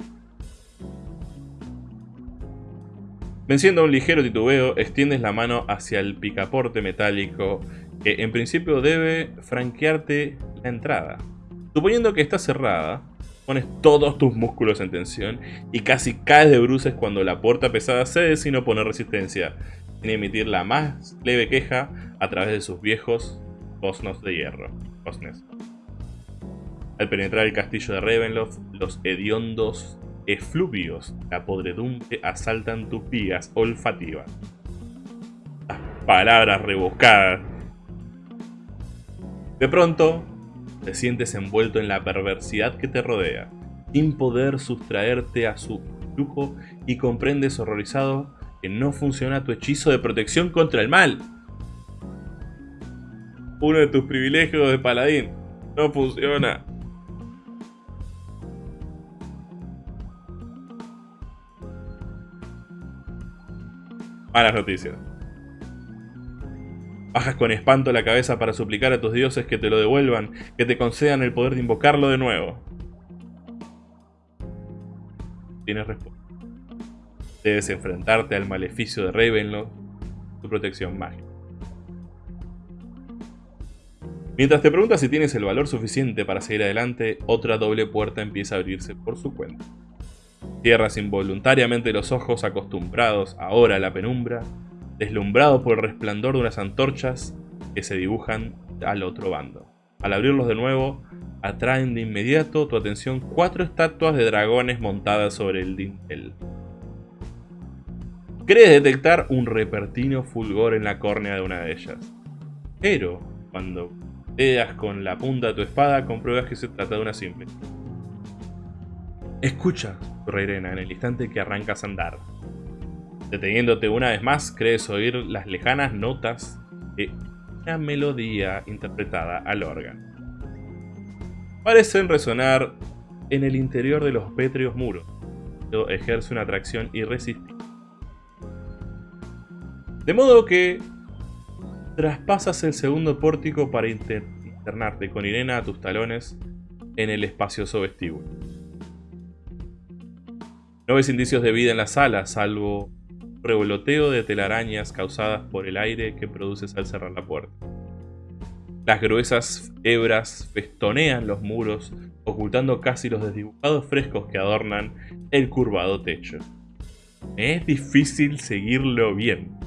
Venciendo un ligero titubeo, extiendes la mano hacia el picaporte metálico que en principio debe franquearte la entrada. Suponiendo que está cerrada, pones todos tus músculos en tensión y casi caes de bruces cuando la puerta pesada cede sin oponer resistencia, sin emitir la más leve queja a través de sus viejos bosnos de hierro. Al penetrar el castillo de Ravenloft, los hediondos efluvios, la podredumbre asaltan tus vías olfativas. Las palabras rebuscadas. De pronto, te sientes envuelto en la perversidad que te rodea, sin poder sustraerte a su lujo y comprendes horrorizado que no funciona tu hechizo de protección contra el mal. Uno de tus privilegios de paladín no funciona. Malas noticias. Bajas con espanto la cabeza para suplicar a tus dioses que te lo devuelvan, que te concedan el poder de invocarlo de nuevo. Tienes respuesta. Debes enfrentarte al maleficio de Ravenloft, tu protección mágica. Mientras te preguntas si tienes el valor suficiente para seguir adelante, otra doble puerta empieza a abrirse por su cuenta. Cierras involuntariamente los ojos acostumbrados ahora a la penumbra, deslumbrado por el resplandor de unas antorchas que se dibujan al otro bando. Al abrirlos de nuevo, atraen de inmediato tu atención cuatro estatuas de dragones montadas sobre el dintel. Crees detectar un repertino fulgor en la córnea de una de ellas. Pero, cuando veas con la punta de tu espada, compruebas que se trata de una simple. Escucha, Reirena, en el instante que arrancas a andar. Deteniéndote una vez más, crees oír las lejanas notas de una melodía interpretada al órgano. Parecen resonar en el interior de los pétreos muros, pero ejerce una atracción irresistible. De modo que traspasas el segundo pórtico para internarte con Irena a tus talones en el espacioso vestíbulo. No ves indicios de vida en la sala, salvo revoloteo de telarañas causadas por el aire que produces al cerrar la puerta. Las gruesas hebras festonean los muros, ocultando casi los desdibujados frescos que adornan el curvado techo. es difícil seguirlo bien.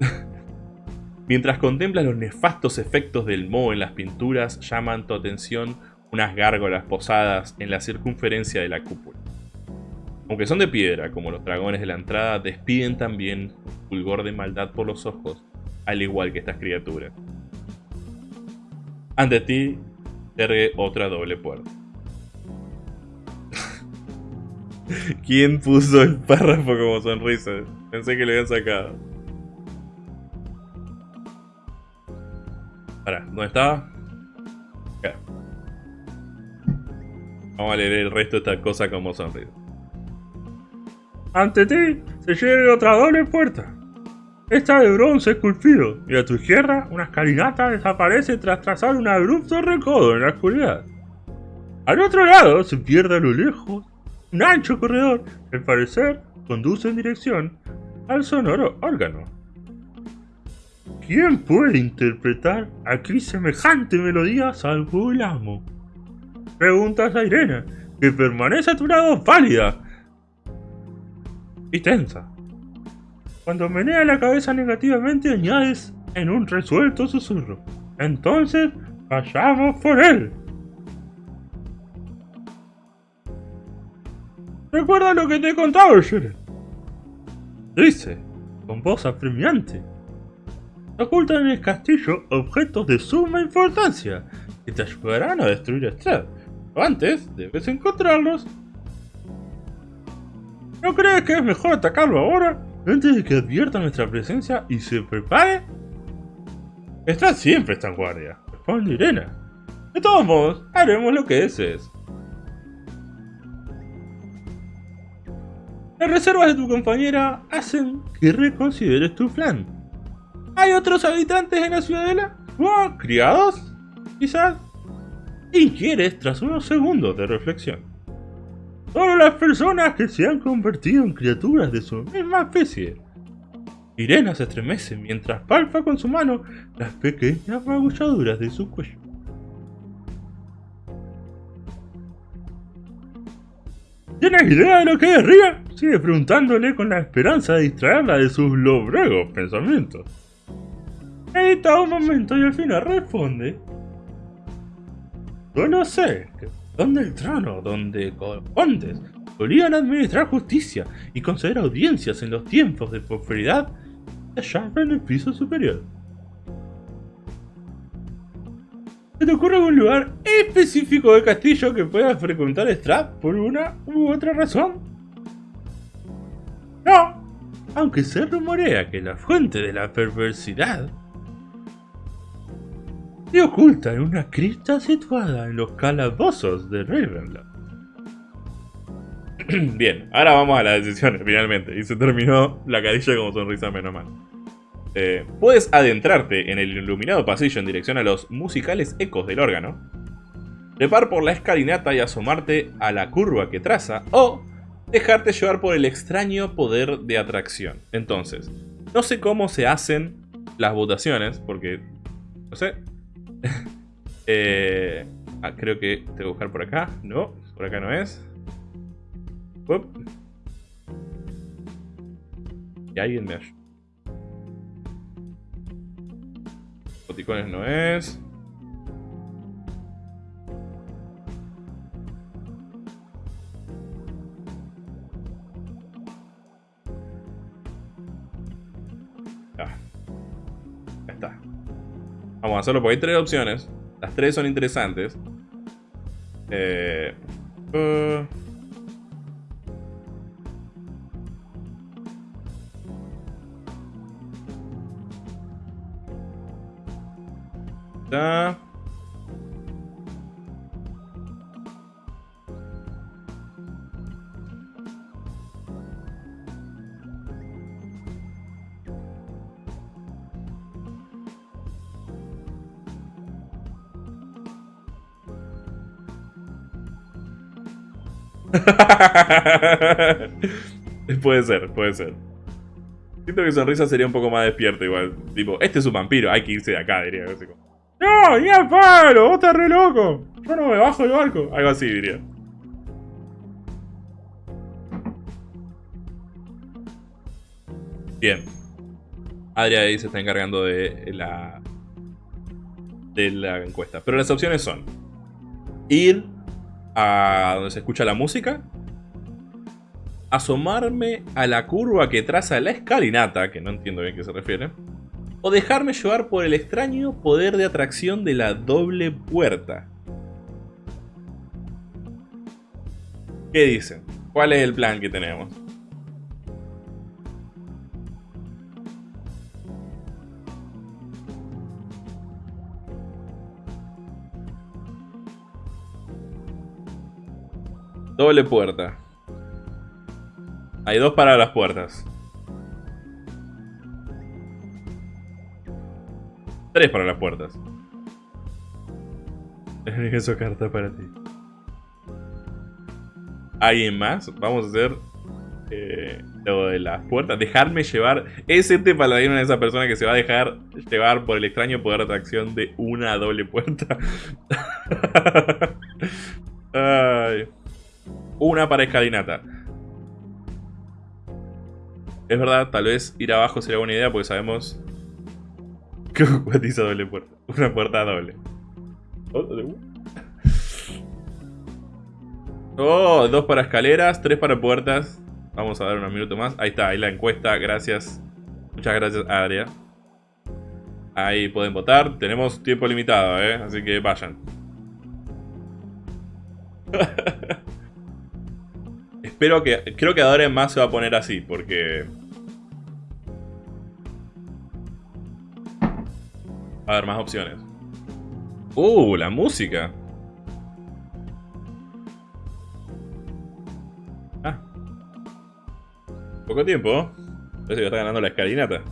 Mientras contemplas los nefastos efectos del moho en las pinturas, llaman tu atención unas gárgolas posadas en la circunferencia de la cúpula. Aunque son de piedra, como los dragones de la entrada, despiden también fulgor de maldad por los ojos, al igual que estas criaturas. Ante ti, ergue otra doble puerta. ¿Quién puso el párrafo como sonrisa? Pensé que lo habían sacado. Para, ¿dónde estaba? Vamos a leer el resto de esta cosa como sonrisa. Ante ti se llega otra doble puerta. Esta de bronce esculpido, y a tu izquierda una escalinata desaparece tras trazar un abrupto recodo en la oscuridad. Al otro lado se pierde a lo lejos un ancho corredor que al parecer conduce en dirección al sonoro órgano. ¿Quién puede interpretar aquí semejante melodía salvo el amo? Preguntas a Irene, que permanece a tu lado pálida y tensa. Cuando menea la cabeza negativamente añades en un resuelto susurro. Entonces, vayamos por él. Recuerda lo que te he contado, Sheren. Dice, con voz apremiante. Ocultan en el castillo objetos de suma importancia que te ayudarán a destruir a Strad. Antes, debes encontrarlos ¿No crees que es mejor atacarlo ahora, antes de que advierta nuestra presencia y se prepare? Está siempre está en guardia, responde Irena. De todos modos, haremos lo que desees. Las reservas de tu compañera hacen que reconsideres tu plan. ¿Hay otros habitantes en la ciudadela? ¿O criados? Quizás. Inquieres tras unos segundos de reflexión. Solo las personas que se han convertido en criaturas de su misma especie. Irena se estremece mientras palpa con su mano las pequeñas magulladuras de su cuello. ¿Tienes idea de lo que es Ria? Sigue preguntándole con la esperanza de distraerla de sus lobregos pensamientos. Edita un momento y al final responde.
Solo sé que donde el trono, donde condes solían administrar justicia y conceder audiencias en los tiempos de prosperidad, allá en el piso superior. ¿Se te ocurre algún lugar específico del castillo que pueda frecuentar Strap por una u otra razón? No, aunque se rumorea que la fuente de la perversidad se oculta en una cripta situada en los calabozos de Ravenloft.
Bien, ahora vamos a las decisiones finalmente. Y se terminó la cadilla como sonrisa menos mal. Eh, puedes adentrarte en el iluminado pasillo en dirección a los musicales ecos del órgano. Trepar por la escalinata y asomarte a la curva que traza. O dejarte llevar por el extraño poder de atracción. Entonces, no sé cómo se hacen las votaciones, porque... No sé, Eh, ah, creo que tengo que buscar por acá. No, por acá no es. Y alguien me ayuda. Boticones no es. Vamos a hacerlo porque hay tres opciones. Las tres son interesantes. Eh, uh. puede ser, puede ser. Siento que Sonrisa sería un poco más despierto igual. Tipo, este es un vampiro, hay que irse de acá, diría.
¡No, ni a palo! ¡Vos estás re loco! Yo no me bajo del barco.
Algo así diría. Bien. Adria ahí se está encargando de la... De la encuesta. Pero las opciones son... Ir a donde se escucha la música, asomarme a la curva que traza la escalinata, que no entiendo bien qué se refiere, o dejarme llevar por el extraño poder de atracción de la doble puerta. ¿Qué dicen? ¿Cuál es el plan que tenemos? Doble puerta. Hay dos para las puertas. Tres para las puertas.
Eso carta para ti.
¿Alguien más? Vamos a hacer eh, lo de las puertas. Dejarme llevar. Es este paladino de esa persona que se va a dejar llevar por el extraño poder de atracción de una doble puerta. Ay. Una para escalinata. Es verdad, tal vez ir abajo sería buena idea porque sabemos que cuatiza doble puerta. Una puerta doble. Oh, dos para escaleras, tres para puertas. Vamos a dar unos minutos más. Ahí está, ahí la encuesta. Gracias. Muchas gracias, Adria. Ahí pueden votar. Tenemos tiempo limitado, ¿eh? Así que vayan. Espero que... Creo que ahora en más se va a poner así, porque... A haber más opciones. ¡Uh! La música. Ah. Poco tiempo. Parece que está ganando la escalinata.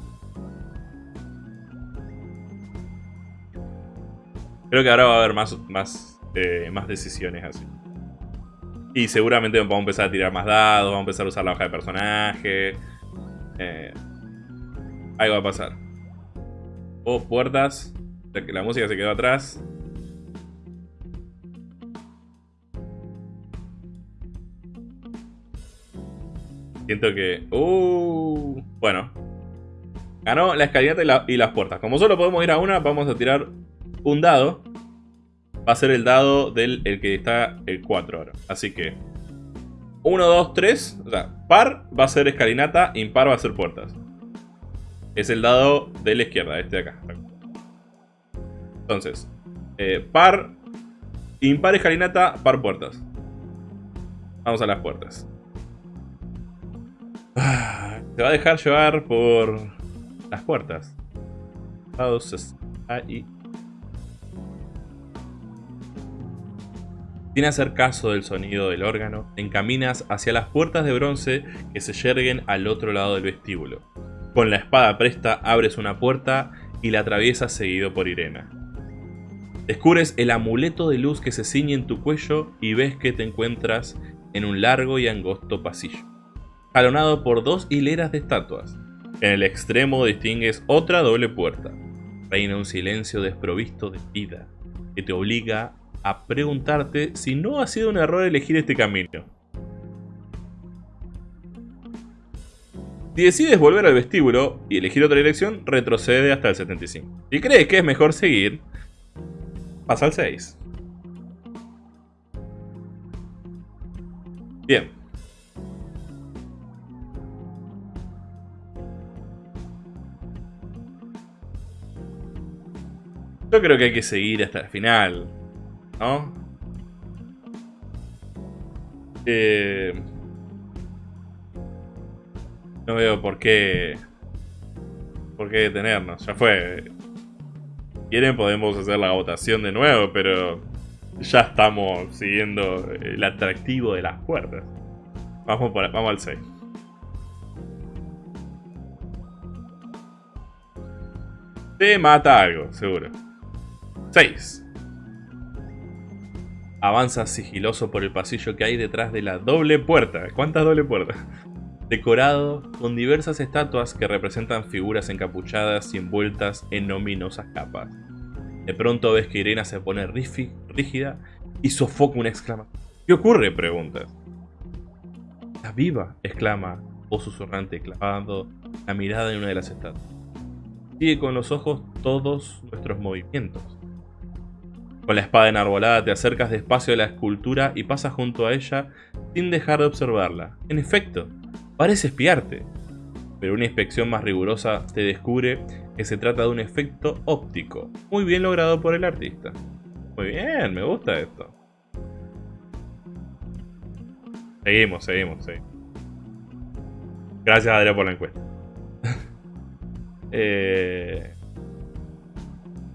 Creo que ahora va a haber más, más, eh, más decisiones así. Y seguramente vamos a empezar a tirar más dados, vamos a empezar a usar la hoja de personaje. Eh, algo va a pasar. O puertas. La música se quedó atrás. Siento que... Uh, bueno. Ganó la escalinata y, y las puertas. Como solo podemos ir a una, vamos a tirar un dado. Va a ser el dado del el que está el 4 ahora. Así que 1, 2, 3. O sea, par va a ser escalinata, impar va a ser puertas. Es el dado de la izquierda, este de acá. Entonces, eh, par, impar escalinata, par puertas. Vamos a las puertas. Ah, se va a dejar llevar por las puertas. Ahí. Sin hacer caso del sonido del órgano, encaminas hacia las puertas de bronce que se yerguen al otro lado del vestíbulo. Con la espada presta abres una puerta y la atraviesas seguido por Irena. Descubres el amuleto de luz que se ciñe en tu cuello y ves que te encuentras en un largo y angosto pasillo, jalonado por dos hileras de estatuas. En el extremo distingues otra doble puerta. Reina un silencio desprovisto de vida, que te obliga a preguntarte si no ha sido un error elegir este camino. Si decides volver al vestíbulo y elegir otra dirección, retrocede hasta el 75. Si crees que es mejor seguir, pasa al 6. Bien. Yo creo que hay que seguir hasta el final. ¿No? Eh, no veo por qué... Por qué detenernos. Ya fue. quieren podemos hacer la votación de nuevo, pero... Ya estamos siguiendo el atractivo de las puertas. Vamos, por, vamos al 6. Te mata algo, seguro. 6. Avanza sigiloso por el pasillo que hay detrás de la doble puerta. ¿Cuántas doble puertas? Decorado con diversas estatuas que representan figuras encapuchadas y envueltas en ominosas capas. De pronto ves que Irena se pone rígida y sofoca una exclamación. ¿Qué ocurre? preguntas. ¿Está viva? exclama, o susurrante, clavando la mirada en una de las estatuas. Sigue con los ojos todos nuestros movimientos. Con la espada enarbolada te acercas despacio a la escultura y pasas junto a ella sin dejar de observarla. En efecto, parece espiarte. Pero una inspección más rigurosa te descubre que se trata de un efecto óptico, muy bien logrado por el artista. Muy bien, me gusta esto. Seguimos, seguimos, seguimos. Gracias Adrián por la encuesta. eh...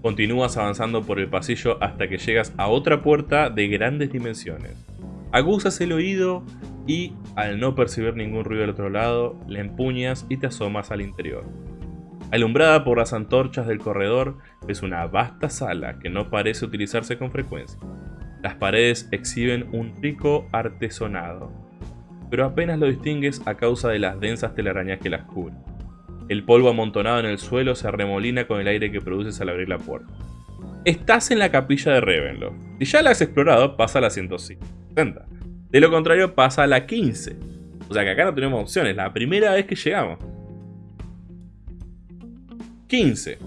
Continúas avanzando por el pasillo hasta que llegas a otra puerta de grandes dimensiones. Aguzas el oído y, al no percibir ningún ruido del otro lado, la empuñas y te asomas al interior. Alumbrada por las antorchas del corredor, ves una vasta sala que no parece utilizarse con frecuencia. Las paredes exhiben un rico artesonado, pero apenas lo distingues a causa de las densas telarañas que las cubren. El polvo amontonado en el suelo se arremolina con el aire que produces al abrir la puerta. Estás en la capilla de Ravenloft. Si ya la has explorado, pasa a la 160. De lo contrario, pasa a la 15. O sea que acá no tenemos opciones, la primera vez que llegamos. 15.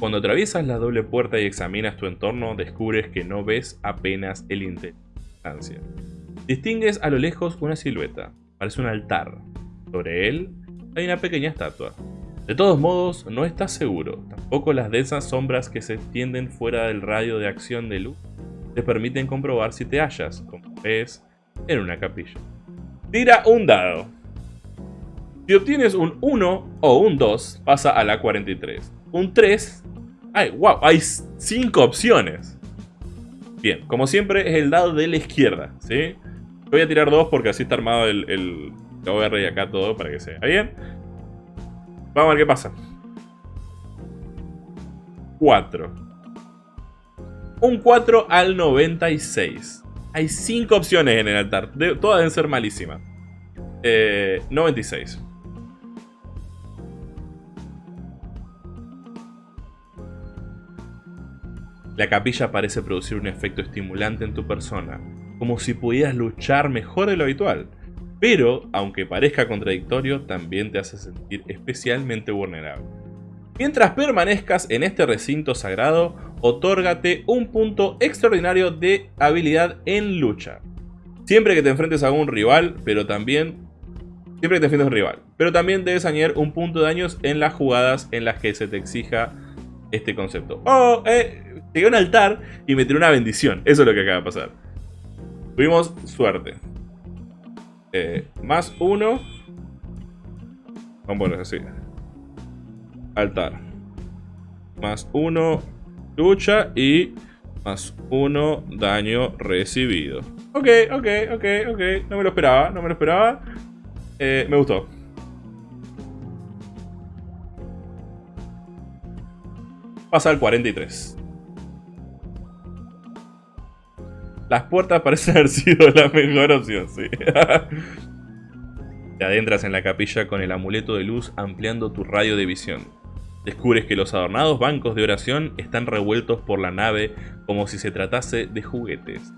Cuando atraviesas la doble puerta y examinas tu entorno, descubres que no ves apenas el interior. Distingues a lo lejos una silueta. Parece un altar. Sobre él hay una pequeña estatua. De todos modos, no estás seguro. Tampoco las densas sombras que se extienden fuera del radio de acción de luz te permiten comprobar si te hallas, como ves, en una capilla. Tira un dado. Si obtienes un 1 o un 2, pasa a la 43. Un 3... ¡Ay, wow! Hay 5 opciones. Bien, como siempre es el dado de la izquierda, ¿sí? Voy a tirar 2 porque así está armado el, a reír acá todo para que se vea bien. Vamos a ver qué pasa. 4. Un 4 al 96. Hay 5 opciones en el altar. todas deben ser malísimas. Eh, 96. La capilla parece producir un efecto estimulante en tu persona, como si pudieras luchar mejor de lo habitual. Pero, aunque parezca contradictorio, también te hace sentir especialmente vulnerable. Mientras permanezcas en este recinto sagrado, otórgate un punto extraordinario de habilidad en lucha. Siempre que te enfrentes a un rival, pero también... Siempre que te enfrentes a un rival. Pero también debes añadir un punto de daños en las jugadas en las que se te exija este concepto. Oh, eh, llegué a un altar y me tiró una bendición. Eso es lo que acaba de pasar. Tuvimos suerte. Eh, más uno. Vamos a así. Altar. Más uno lucha y más uno daño recibido. Ok, ok, ok, ok. No me lo esperaba, no me lo esperaba. Eh, me gustó. Pasa al 43. Las puertas parecen haber sido la mejor opción, sí. Te adentras en la capilla con el amuleto de luz ampliando tu radio de visión. Descubres que los adornados bancos de oración están revueltos por la nave como si se tratase de juguetes.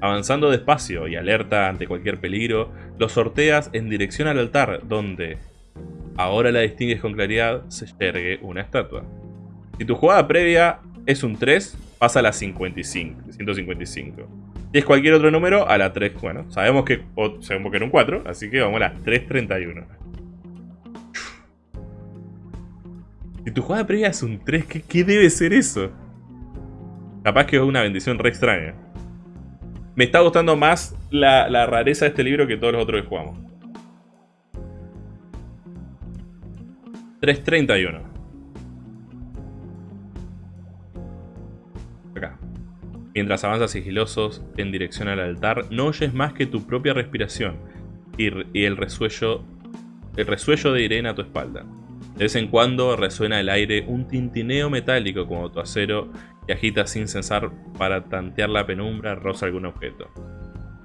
Avanzando despacio y alerta ante cualquier peligro, los sorteas en dirección al altar donde, ahora la distingues con claridad, se yergue una estatua. Si tu jugada previa es un 3, pasa a la 55, 155. Si es cualquier otro número, a la 3, bueno, sabemos que, sabemos que era un 4, así que vamos a la 331. Si tu jugada previa es un 3, ¿qué, debe ser eso? Capaz que es una bendición re extraña. Me está gustando más la, la rareza de este libro que todos los otros que jugamos. 331. Mientras avanzas sigilosos en dirección al altar, no oyes más que tu propia respiración y, el resuello, el resuello de Irene a tu espalda. De vez en cuando resuena el aire un tintineo metálico como tu acero que agita sin cesar para tantear la penumbra rosa algún objeto.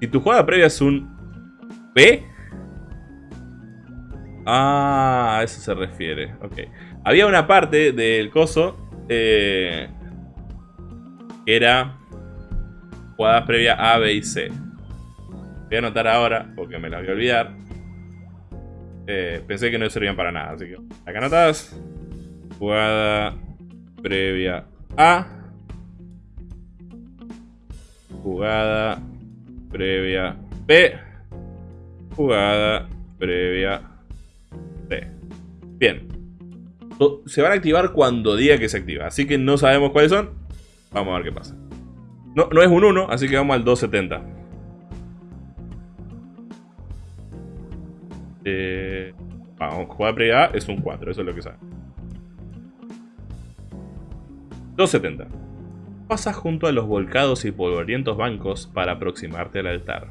Si tu jugada previa es un P... Ah, a eso se refiere. Ok. Había una parte del coso eh, que era jugadas previa A, B y C. Voy a anotar ahora porque me la voy a olvidar. Eh, pensé que no servían para nada, así que acá anotadas. Jugada previa A. Jugada previa B. Jugada previa C. Bien. Se van a activar cuando diga que se activa. Así que no sabemos cuáles son. Vamos a ver qué pasa. No, no es un 1, así que vamos al 270. Eh, vamos, jugar previa A es un 4, eso es lo que sabe. 270. Pasas junto a los volcados y polvorientos bancos para aproximarte al altar.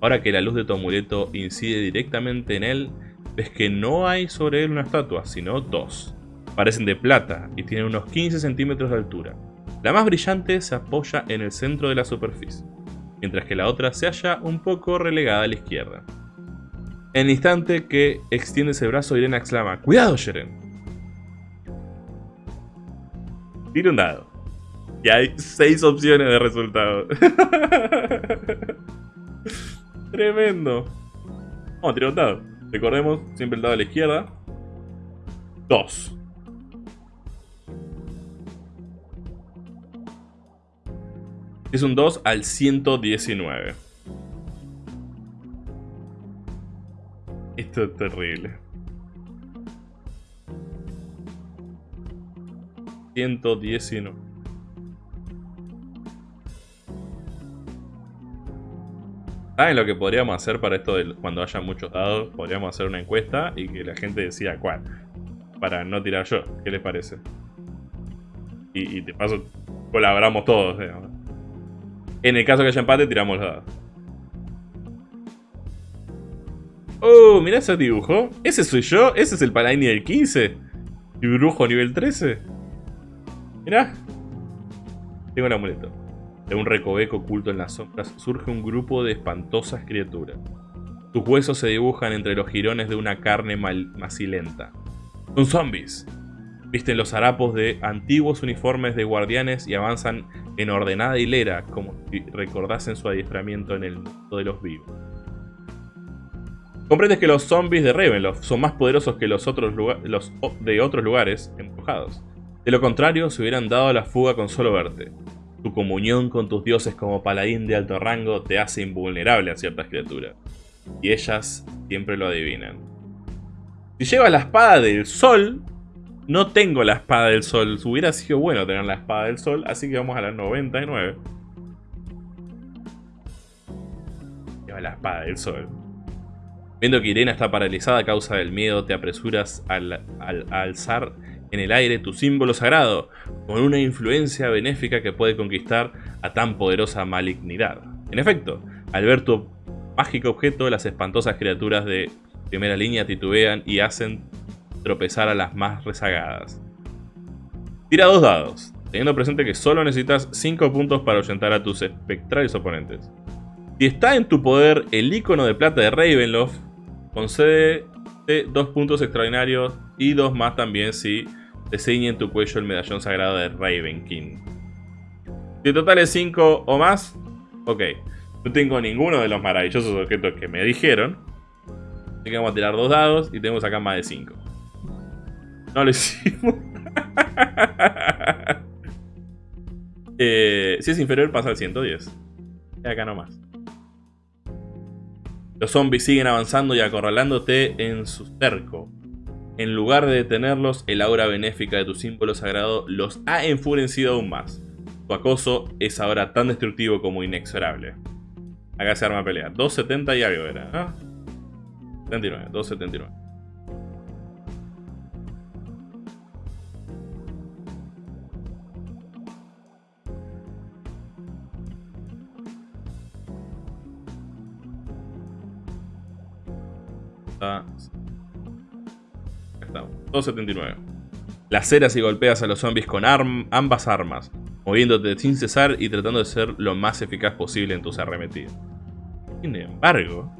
Ahora que la luz de tu amuleto incide directamente en él, ves que no hay sobre él una estatua, sino dos. Parecen de plata y tienen unos 15 centímetros de altura. La más brillante se apoya en el centro de la superficie, mientras que la otra se halla un poco relegada a la izquierda. En el instante que extiende ese brazo, Irene exclama, ¡Cuidado, Sheren! Tira un dado. Y hay seis opciones de resultado. Tremendo. Vamos a tirar un dado. Recordemos, siempre el dado a la izquierda. Dos. Es un 2 al 119. Esto es terrible. 119. ¿Saben lo que podríamos hacer para esto de cuando haya muchos dados? Podríamos hacer una encuesta y que la gente decida cuál. Para no tirar yo. ¿Qué les parece? Y, y de paso colaboramos todos. En el caso que haya empate, tiramos los dados. Oh, mirá ese dibujo. ¿Ese soy yo? ¿Ese es el Paladini del 15? ¿Y brujo nivel 13? Mirá. Tengo el amuleto. De un recoveco oculto en las sombras surge un grupo de espantosas criaturas. Sus huesos se dibujan entre los jirones de una carne macilenta. Son zombies. Visten los harapos de antiguos uniformes de guardianes y avanzan en ordenada hilera como si recordasen su adiestramiento en el mundo de los vivos. Comprendes que los zombies de Ravenloft son más poderosos que los otros de otros lugares embrujados.
De lo contrario, se hubieran dado la fuga con solo verte. Tu comunión con tus dioses como paladín de alto rango te hace invulnerable a ciertas criaturas. Y ellas siempre lo adivinan. Si llevas la espada del sol, no tengo la espada del sol. Hubiera sido bueno tener la espada del sol, así que vamos a la 99. Lleva la espada del sol. Viendo que Irena está paralizada a causa del miedo, te apresuras al, al alzar en el aire tu símbolo sagrado, con una influencia benéfica que puede conquistar a tan poderosa malignidad. En efecto, al ver tu mágico objeto, las espantosas criaturas de primera línea titubean y hacen tropezar a las más rezagadas. Tira dos dados, teniendo presente que solo necesitas 5 puntos para ahuyentar a tus espectrales oponentes. Si está en tu poder el icono de plata de Ravenloft, concede dos puntos extraordinarios y dos más también si te ciñe en tu cuello el medallón sagrado de Raven King. Si el total es 5 o más, ok. No tengo ninguno de los maravillosos objetos que me dijeron. Así que vamos a tirar dos dados y tenemos acá más de 5. No lo hicimos. eh, si es inferior pasa al 110. Y acá nomás. Los zombies siguen avanzando y acorralándote en su cerco. En lugar de detenerlos, el aura benéfica de tu símbolo sagrado los ha enfurecido aún más. Tu acoso es ahora tan destructivo como inexorable. Acá se arma pelea. 270 y algo era. ¿ah? 79, 279. Estamos. 279. Laceras y golpeas a los zombies con ambas armas, moviéndote sin cesar y tratando de ser lo más eficaz posible en tus arremetidas. Sin embargo,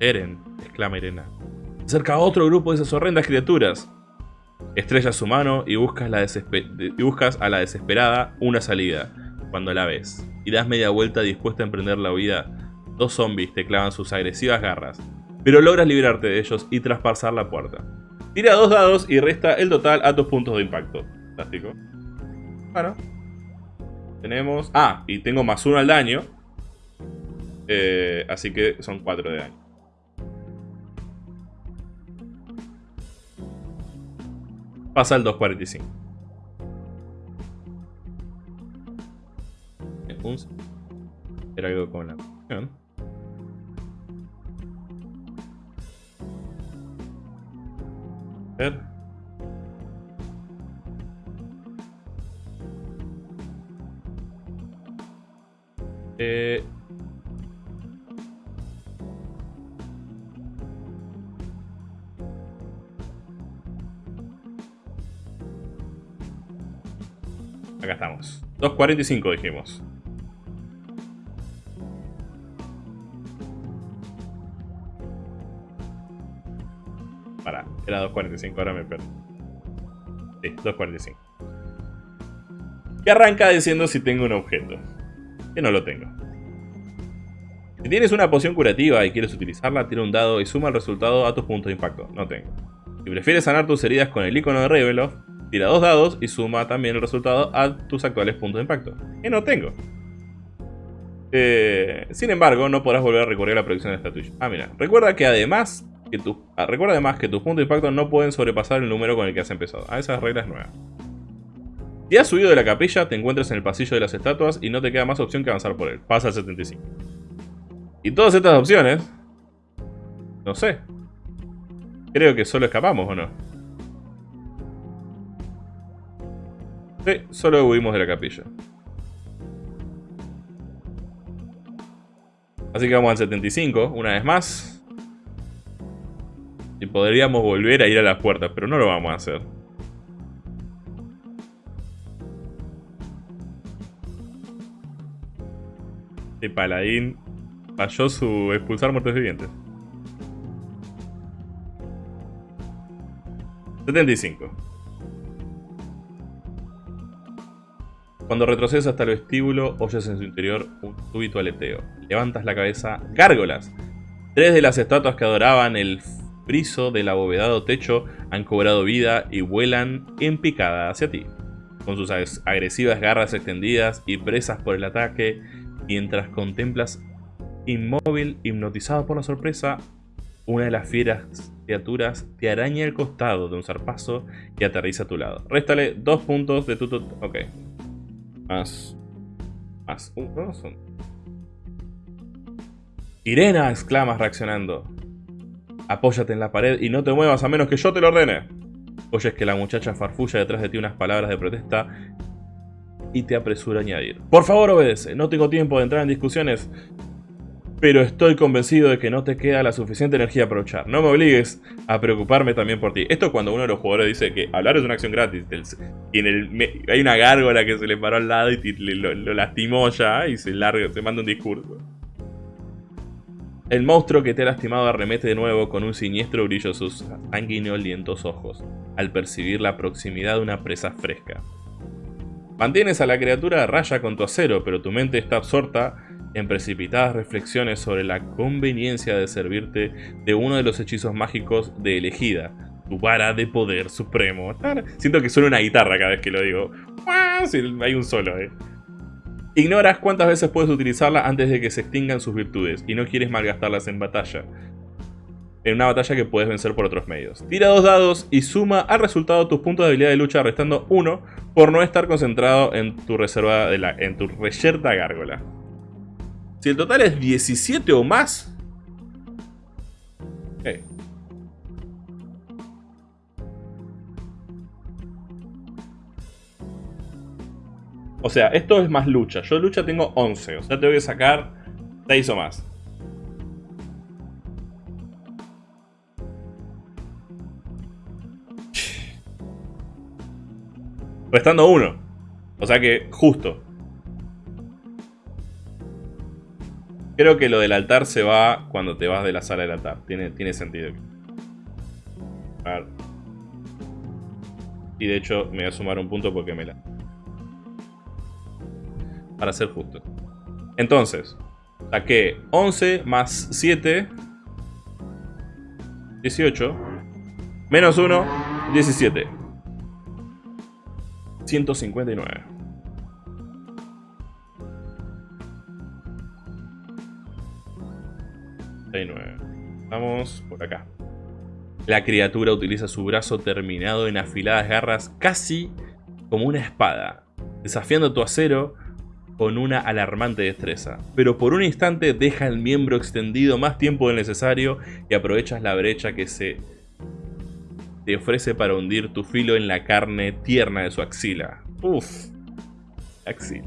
Eren, exclama Irena, acerca a otro grupo de esas horrendas criaturas. Estrellas su mano y buscas, la y buscas a la desesperada una salida, cuando la ves, y das media vuelta dispuesta a emprender la huida. Dos zombies te clavan sus agresivas garras, pero logras liberarte de ellos y traspasar la puerta. Tira dos dados y resta el total a tus puntos de impacto. Fantástico. Bueno. Tenemos... Ah, y tengo más uno al daño. Eh, así que son cuatro de daño. Pasa el 245. Era algo con la ver. Eh... Acá estamos. 2.45 dijimos. Era 2.45, ahora me perdí. Sí, 2.45. Y arranca diciendo si tengo un objeto. Que no lo tengo. Si tienes una poción curativa y quieres utilizarla, tira un dado y suma el resultado a tus puntos de impacto. No tengo. Si prefieres sanar tus heridas con el icono de Revelof, tira dos dados y suma también el resultado a tus actuales puntos de impacto. Que no tengo. Eh, sin embargo, no podrás volver a recurrir a la predicción de esta Ah, mira. Recuerda que además Ah, recuerda además que tus puntos de impacto no pueden sobrepasar el número con el que has empezado. A esas reglas nuevas. Si has subido de la capilla, te encuentras en el pasillo de las estatuas y no te queda más opción que avanzar por él. Pasa al 75. Y todas estas opciones... No sé. Creo que solo escapamos, ¿o no? Sí, solo huimos de la capilla. Así que vamos al 75, una vez más. Y podríamos volver a ir a las puertas, pero no lo vamos a hacer. El paladín falló su expulsar muertos vivientes. 75. Cuando retrocedes hasta el vestíbulo, oyes en su interior un súbito aleteo. Levantas la cabeza. ¡Gárgolas! Tres de las estatuas que adoraban el friso del abovedado techo han cobrado vida y vuelan en picada hacia ti. con sus agresivas garras extendidas y presas por el ataque, mientras contemplas inmóvil, hipnotizado por la sorpresa, una de las fieras criaturas te araña el costado de un zarpazo y aterriza a tu lado. Réstale dos puntos de tu... Ok. Más... Más... Uh, son... Irena, exclamas reaccionando. Apóyate en la pared y no te muevas a menos que yo te lo ordene. Oyes que la muchacha farfulla detrás de ti unas palabras de protesta y te apresura a añadir. Por favor obedece, no tengo tiempo de entrar en discusiones pero estoy convencido de que no te queda la suficiente energía para luchar. No me obligues a preocuparme también por ti. Esto es cuando uno de los jugadores dice que hablar es una acción gratis. Y en el, hay una gárgola que se le paró al lado y lo, lastimó ya y se, larga, se manda un discurso. El monstruo que te ha lastimado arremete de nuevo con un siniestro brillo sus sanguinolientos ojos, al percibir la proximidad de una presa fresca. Mantienes a la criatura a raya con tu acero, pero tu mente está absorta en precipitadas reflexiones sobre la conveniencia de servirte de uno de los hechizos mágicos de elegida, tu vara de poder supremo. Siento que suena una guitarra cada vez que lo digo. hay un solo, eh. Ignoras cuántas veces puedes utilizarla antes de que se extingan sus virtudes y no quieres malgastarlas en batalla. En una batalla que puedes vencer por otros medios. Tira dos dados y suma al resultado tus puntos de habilidad de lucha restando uno por no estar concentrado en tu reserva de la, en tu reyerta gárgola. Si el total es 17 o más... O sea, esto es más lucha. Yo lucha tengo 11. O sea, tengo que sacar 6 o más. Restando 1. O sea que justo. Creo que lo del altar se va cuando te vas de la sala del altar. Tiene, tiene sentido. A ver. Y de hecho me voy a sumar un punto porque me la... Para ser justo. Entonces, saqué 11 más 7. 18. Menos 1. 17. 159. Vamos por acá. La criatura utiliza su brazo terminado en afiladas garras casi como una espada, desafiando tu acero con una alarmante destreza. Pero por un instante deja el miembro extendido más tiempo del necesario y aprovechas la brecha que se te ofrece para hundir tu filo en la carne tierna de su axila. Uff. Axila.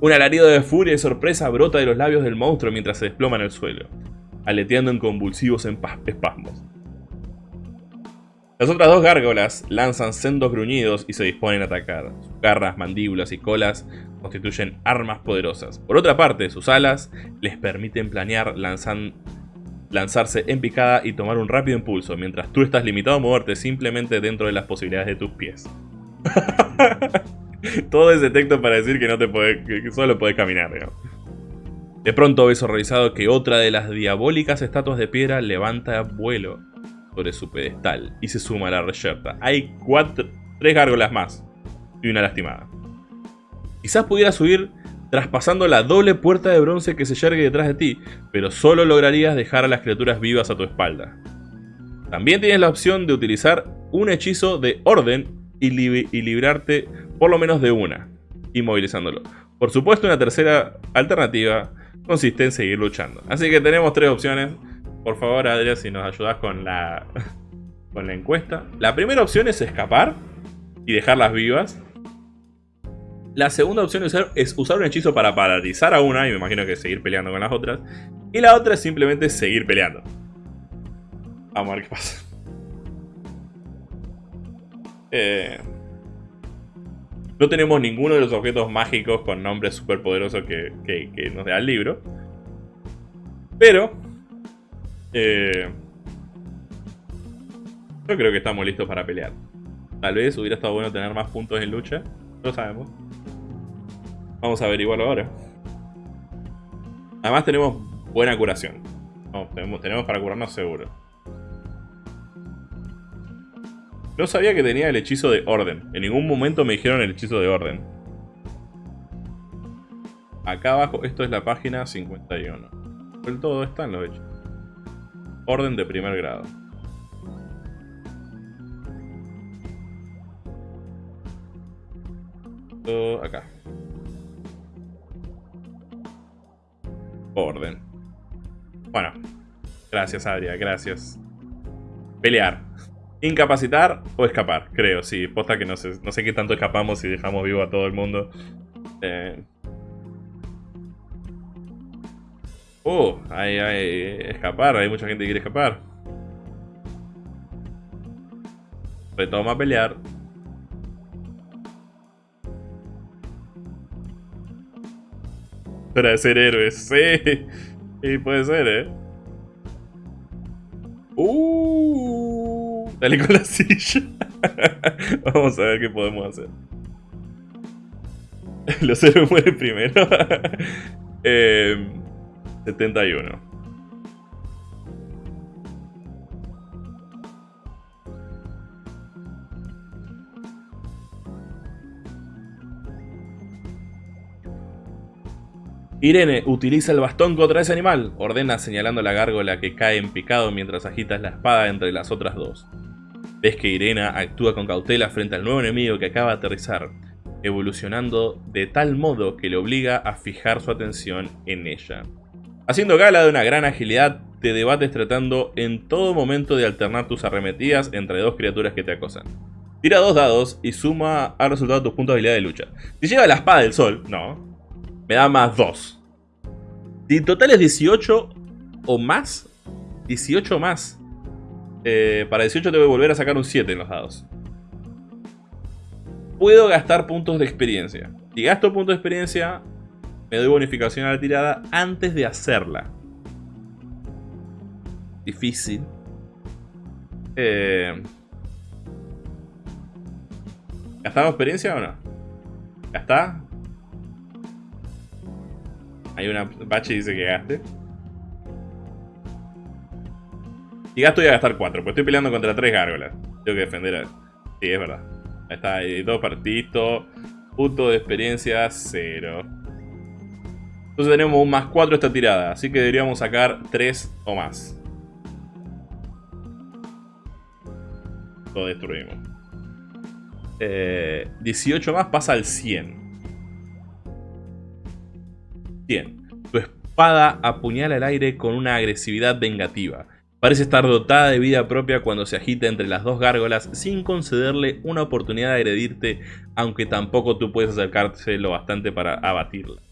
Un alarido de furia y sorpresa brota de los labios del monstruo mientras se desploma en el suelo aleteando en convulsivos espasmos. Las otras dos gárgolas lanzan sendos gruñidos y se disponen a atacar. Sus garras, mandíbulas y colas constituyen armas poderosas. Por otra parte, sus alas les permiten planear, lanzarse en picada y tomar un rápido impulso, mientras tú estás limitado a moverte simplemente dentro de las posibilidades de tus pies. Todo ese texto para decir que, no te que solo puedes caminar, digamos. De pronto ves horrorizado que otra de las diabólicas estatuas de piedra levanta vuelo sobre su pedestal y se suma a la reyerta. Hay cuatro, tres gárgolas más y una lastimada. Quizás pudieras subir traspasando la doble puerta de bronce que se yergue detrás de ti, pero solo lograrías dejar a las criaturas vivas a tu espalda. También tienes la opción de utilizar un hechizo de orden y, y librarte por lo menos de una, inmovilizándolo. Por supuesto, una tercera alternativa consiste en seguir luchando. Así que tenemos tres opciones. Por favor, Adrián, si nos ayudas con la, con la encuesta. La primera opción es escapar y dejarlas vivas. La segunda opción es usar, un hechizo para paralizar a una, y me imagino que seguir peleando con las otras. Y la otra es simplemente seguir peleando. Vamos a ver qué pasa. Eh, no tenemos ninguno de los objetos mágicos con nombres super poderosos que, nos da el libro. Pero... Eh, yo creo que estamos listos para pelear. Tal vez hubiera estado bueno tener más puntos en lucha. Lo sabemos. Vamos a averiguarlo ahora. Además tenemos buena curación. tenemos, para curarnos seguro.
No sabía que tenía el hechizo de orden. En ningún momento me dijeron el hechizo de orden. Acá abajo, esto es la página 51. El todo están los hechos. Orden de primer grado. Acá. Orden. Bueno. Gracias, Adria. Gracias. Pelear. Incapacitar o escapar, creo, sí. Posta que no sé, no sé qué tanto escapamos y dejamos vivo a todo el mundo. Eh... Uh, hay, hay escapar, hay mucha gente que quiere escapar. Retoma a pelear. Para ser héroes, sí. Sí, puede ser, ¿eh? Uh, dale con la silla. Vamos a ver qué podemos hacer. Los héroes mueren primero. eh, 71. Irene, utiliza el bastón contra ese animal, ordena señalando la gárgola que cae en picado mientras agitas la espada entre las otras dos. Ves que Irene actúa con cautela frente al nuevo enemigo que acaba de aterrizar, evolucionando de tal modo que le obliga a fijar su atención en ella. Haciendo gala de una gran agilidad, te debates tratando en todo momento de alternar tus arremetidas entre dos criaturas que te acosan. Tira dos dados y suma al resultado tus puntos de habilidad de lucha. Si lleva la espada del sol, no, me da más 2. Si total es 18 o más, 18 más. Eh, para 18 tengo que volver a sacar un 7 en los dados. Puedo gastar puntos de experiencia. Si gasto puntos de experiencia, me doy bonificación a la tirada antes de hacerla. Difícil. Eh... ¿Gastamos experiencia o no? ¿Gasta? Hay una bache dice que gaste. Y gasto voy a gastar 4, pues estoy peleando contra 3 gárgolas. Tengo que defender a... Sí, es verdad. Ahí está, ahí dos partidos. Punto de experiencia, 0. Entonces tenemos un más 4 esta tirada. Así que deberíamos sacar 3 o más. Lo destruimos. Eh, 18 más pasa al 100. Bien, tu espada apuñala el aire con una agresividad vengativa. Parece estar dotada de vida propia cuando se agita entre las dos gárgolas sin concederle una oportunidad de agredirte, aunque tampoco tú puedes acercarte lo bastante para abatirla.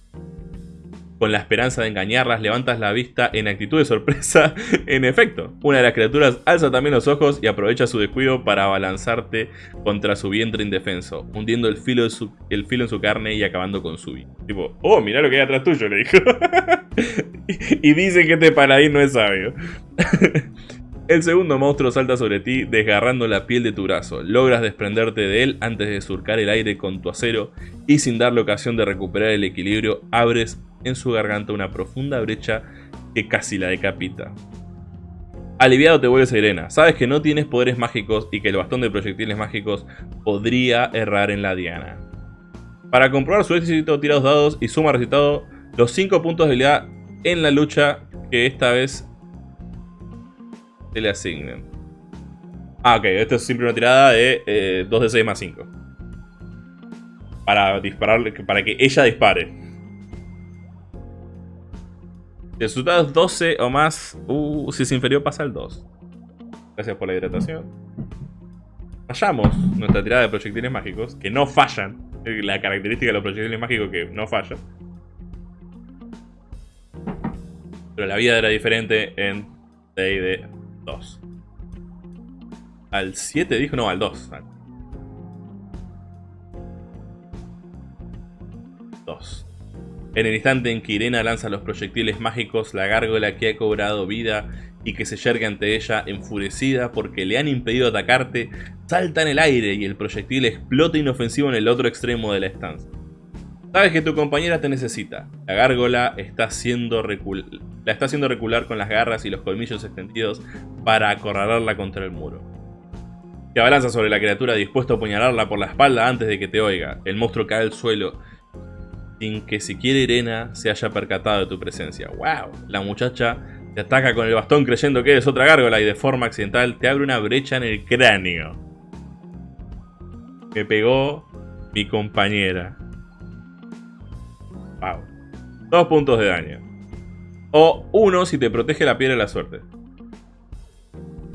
Con la esperanza de engañarlas, levantas la vista en actitud de sorpresa. en efecto, una de las criaturas alza también los ojos y aprovecha su descuido para abalanzarte contra su vientre indefenso, hundiendo el filo, el filo en su carne y acabando con su vida. Tipo, oh, mira lo que hay atrás tuyo, le dijo. y, dice que este paladín no es sabio. El segundo monstruo salta sobre ti, desgarrando la piel de tu brazo. Logras desprenderte de él antes de surcar el aire con tu acero y sin darle ocasión de recuperar el equilibrio, abres en su garganta una profunda brecha que casi la decapita. Aliviado te vuelves Irena. Sabes que no tienes poderes mágicos y que el bastón de proyectiles mágicos podría errar en la diana. Para comprobar su éxito, tira dos dados y suma resultado los 5 puntos de habilidad en la lucha que esta vez le asignen. Ah, ok, esto es siempre una tirada de 2 eh, de 6 más 5. Para dispararle, para que ella dispare. Resultados 12 o más. Uh, si es inferior pasa el 2. Gracias por la hidratación. Fallamos nuestra tirada de proyectiles mágicos, que no fallan. La característica de los proyectiles mágicos que no fallan. Pero la vida era diferente en D&D 2. Al 7 dijo, no, al 2. 2. En el instante en que Irena lanza los proyectiles mágicos, la gárgola que ha cobrado vida y que se yerga ante ella enfurecida porque le han impedido atacarte, salta en el aire y el proyectil explota inofensivo en el otro extremo de la estancia. Sabes que tu compañera te necesita. La gárgola está haciendo la está haciendo recular con las garras y los colmillos extendidos para acorralarla contra el muro.
Te abalanza sobre la criatura dispuesto a apuñalarla por la espalda antes de que te oiga. El monstruo cae al suelo sin que siquiera Irena se haya percatado de tu presencia. ¡Wow! La muchacha te ataca con el bastón creyendo que eres otra gárgola y de forma accidental te abre una brecha en el cráneo. Me pegó mi compañera. Dos puntos de daño. O uno si te protege la piedra de la suerte.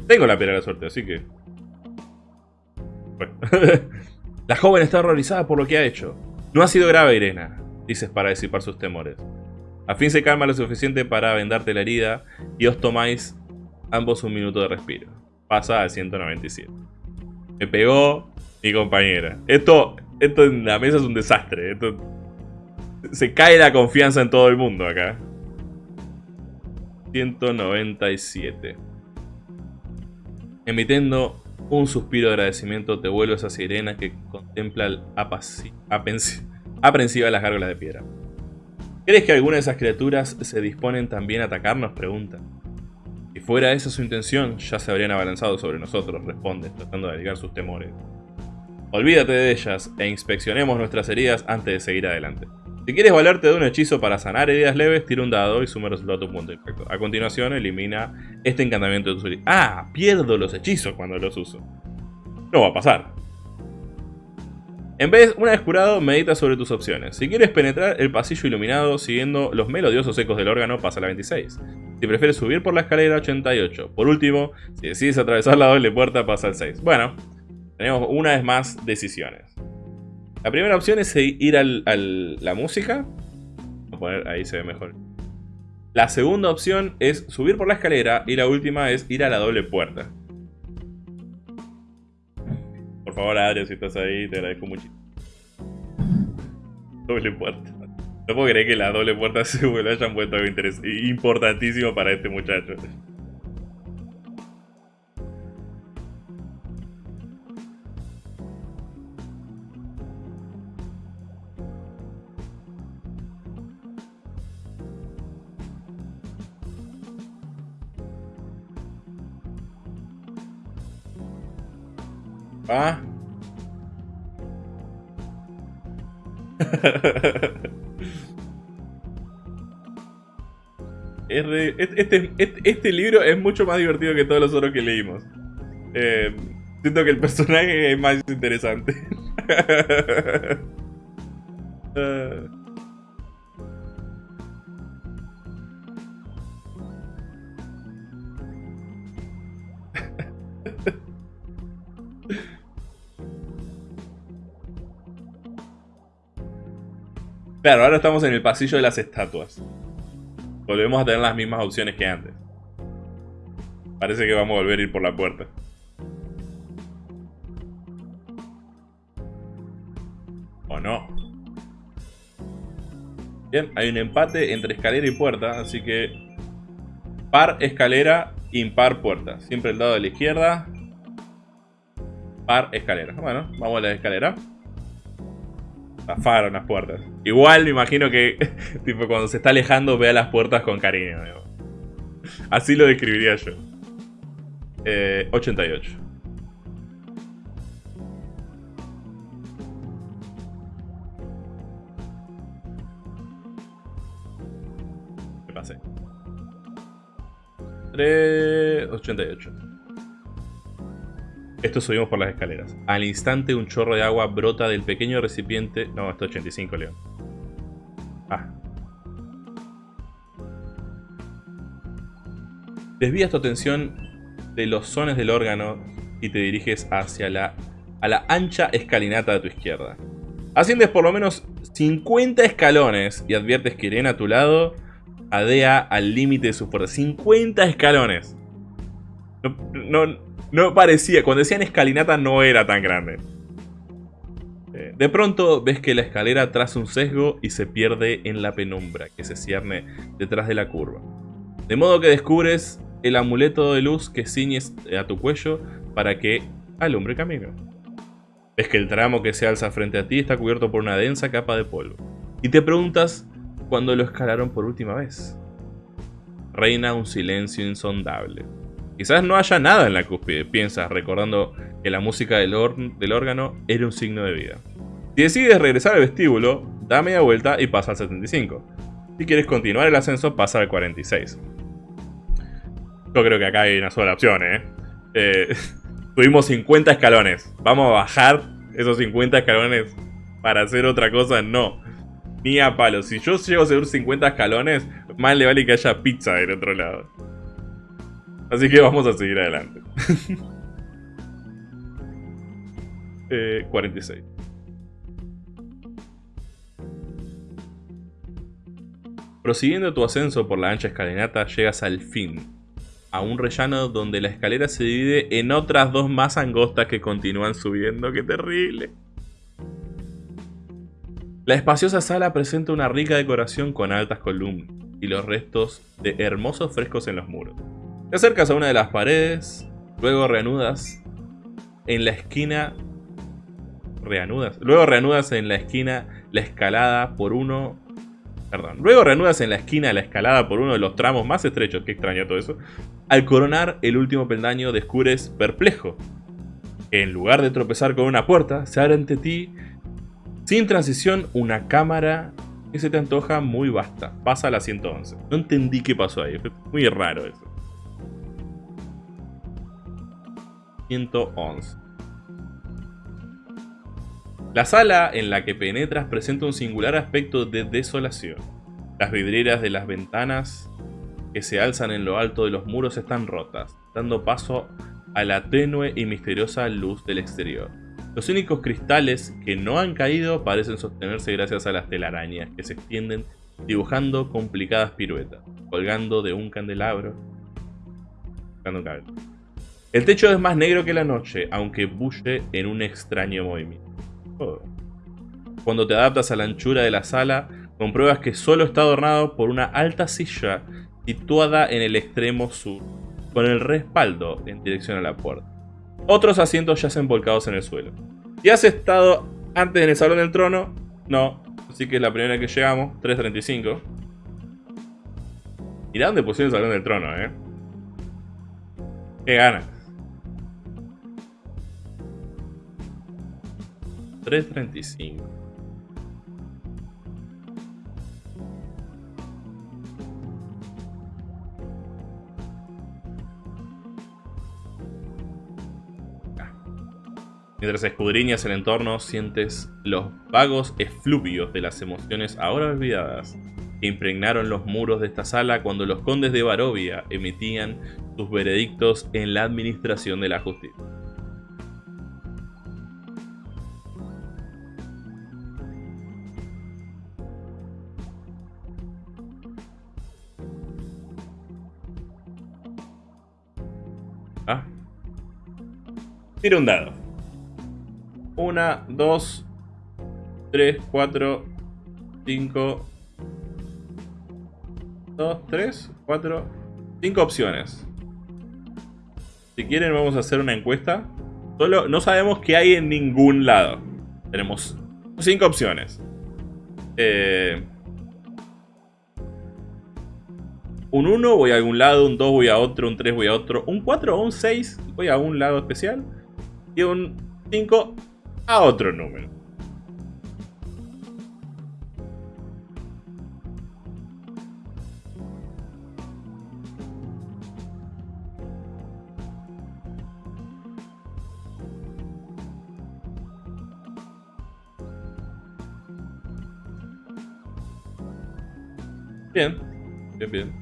Tengo la piedra de la suerte, así que... Bueno. la joven está horrorizada por lo que ha hecho. No ha sido grave, Irena, dices para disipar sus temores. A fin se calma lo suficiente para vendarte la herida y os tomáis ambos un minuto de respiro. Pasa al 197. Me pegó mi compañera. Esto, esto en la mesa es un desastre. Se cae la confianza en todo el mundo acá. 197. Emitiendo un suspiro de agradecimiento, te vuelves a Sirena que contempla aprensiva las gárgolas de piedra. ¿Crees que alguna de esas criaturas se disponen también a atacarnos? Pregunta. Si fuera esa su intención, ya se habrían abalanzado sobre nosotros, responde, tratando de aliviar sus temores. Olvídate de ellas e inspeccionemos nuestras heridas antes de seguir adelante. Si quieres valerte de un hechizo para sanar heridas leves, tira un dado y suma el resultado a tu punto de impacto. A continuación, elimina este encantamiento de tu Ah, pierdo los hechizos cuando los uso. No va a pasar. En vez, una vez curado, medita sobre tus opciones. Si quieres penetrar el pasillo iluminado siguiendo los melodiosos ecos del órgano, pasa a la 26. Si prefieres subir por la escalera, 88. Por último, si decides atravesar la doble puerta, pasa al 6. Bueno, tenemos una vez más decisiones. La primera opción es ir a la música. Vamos a poner, ahí se ve mejor. La segunda opción es subir por la escalera y la última es ir a la doble puerta. Por favor, Adrián, si estás ahí, te agradezco mucho. Doble puerta. No puedo creer que la doble puerta se lo hayan puesto algo importantísimo para este muchacho. Ah. este, este, libro es mucho más divertido que todos los otros que leímos. Eh, siento que el personaje es más interesante. Ah. Claro, ahora estamos en el pasillo de las estatuas. Volvemos a tener las mismas opciones que antes. Parece que vamos a volver a ir por la puerta. ¿O no? Bien, hay un empate entre escalera y puerta, así que... Par, escalera, impar, puerta. Siempre el lado de la izquierda. Par, escalera. Bueno, vamos a la escalera. Zafaron las puertas. Igual me imagino que, tipo, cuando se está alejando, vea las puertas con cariño. Así lo describiría yo. Eh, 88. Me pasé. 3... 88. Esto subimos por las escaleras. Al instante un chorro de agua brota del pequeño recipiente... No, esto es 85, León. Ah. Desvías tu atención de los sones del órgano y te diriges hacia la, a la ancha escalinata de tu izquierda. Asciendes por lo menos 50 escalones y adviertes que Irene a tu lado adea al límite de su fuerza. 50 escalones. No, no, no parecía, cuando decían escalinata no era tan grande. Eh, de pronto ves que la escalera traza un sesgo y se pierde en la penumbra que se cierne detrás de la curva. De modo que descubres el amuleto de luz que ciñes a tu cuello para que alumbre camino. Ves que el tramo que se alza frente a ti está cubierto por una densa capa de polvo. Y te preguntas cuándo lo escalaron por última vez. Reina un silencio insondable. Quizás no haya nada en la cúspide, piensas, recordando que la música del, órgano era un signo de vida. Si decides regresar al vestíbulo, da media vuelta y pasa al 75. Si quieres continuar el ascenso, pasa al 46. Yo creo que acá hay una sola opción, ¿eh? eh tuvimos 50 escalones. ¿Vamos a bajar esos 50 escalones para hacer otra cosa? No. Ni a palo. Si yo llego a subir 50 escalones, más le vale que haya pizza del otro lado. Así que vamos a seguir adelante. 46. Eh, Prosiguiendo tu ascenso por la ancha escalinata, llegas al fin, a un rellano donde la escalera se divide en otras dos más angostas que continúan subiendo. ¡Qué terrible! La espaciosa sala presenta una rica decoración con altas columnas y los restos de hermosos frescos en los muros. Te acercas a una de las paredes, luego reanudas en la esquina... Reanudas. Luego reanudas en la esquina la escalada por uno Perdón. Luego reanudas en la esquina la escalada por uno de los tramos más estrechos, que extraño todo eso. Al coronar el último peldaño descubres perplejo. En lugar de tropezar con una puerta, se abre ante ti, sin transición, una cámara que se te antoja muy vasta. Pasa a la 111. No entendí qué pasó ahí, muy raro eso. 111. La sala en la que penetras presenta un singular aspecto de desolación. Las vidrieras de las ventanas que se alzan en lo alto de los muros están rotas, dando paso a la tenue y misteriosa luz del exterior. Los únicos cristales que no han caído parecen sostenerse gracias a las telarañas que se extienden dibujando complicadas piruetas, colgando de un candelabro. El techo es más negro que la noche, aunque bulle en un extraño movimiento. Cuando te adaptas a la anchura de la sala, compruebas que solo está adornado por una alta silla situada en el extremo sur, con el respaldo en dirección a la puerta. Otros asientos yacen volcados en el suelo. ¿Y has estado antes en el Salón del Trono? No, así que es la primera que llegamos, 3.35. Mirá dónde pusieron el Salón del Trono, eh. Qué ganas. 3.35. Mientras escudriñas el entorno, sientes los vagos efluvios de las emociones ahora olvidadas que impregnaron los muros de esta sala cuando los condes de Barovia emitían sus veredictos en la administración de la justicia. Tira un dado. 1, 2, 3, 4, 5, 2, 3, 4, 5 opciones. Si quieren vamos a hacer una encuesta. Solo no sabemos qué hay en ningún lado. Tenemos 5 opciones. Eh, un 1 voy a algún lado, un 2 voy a otro, un 3 voy a otro, un 4 o un 6 voy a un lado especial y un 5 a otro número. Bien, bien, bien.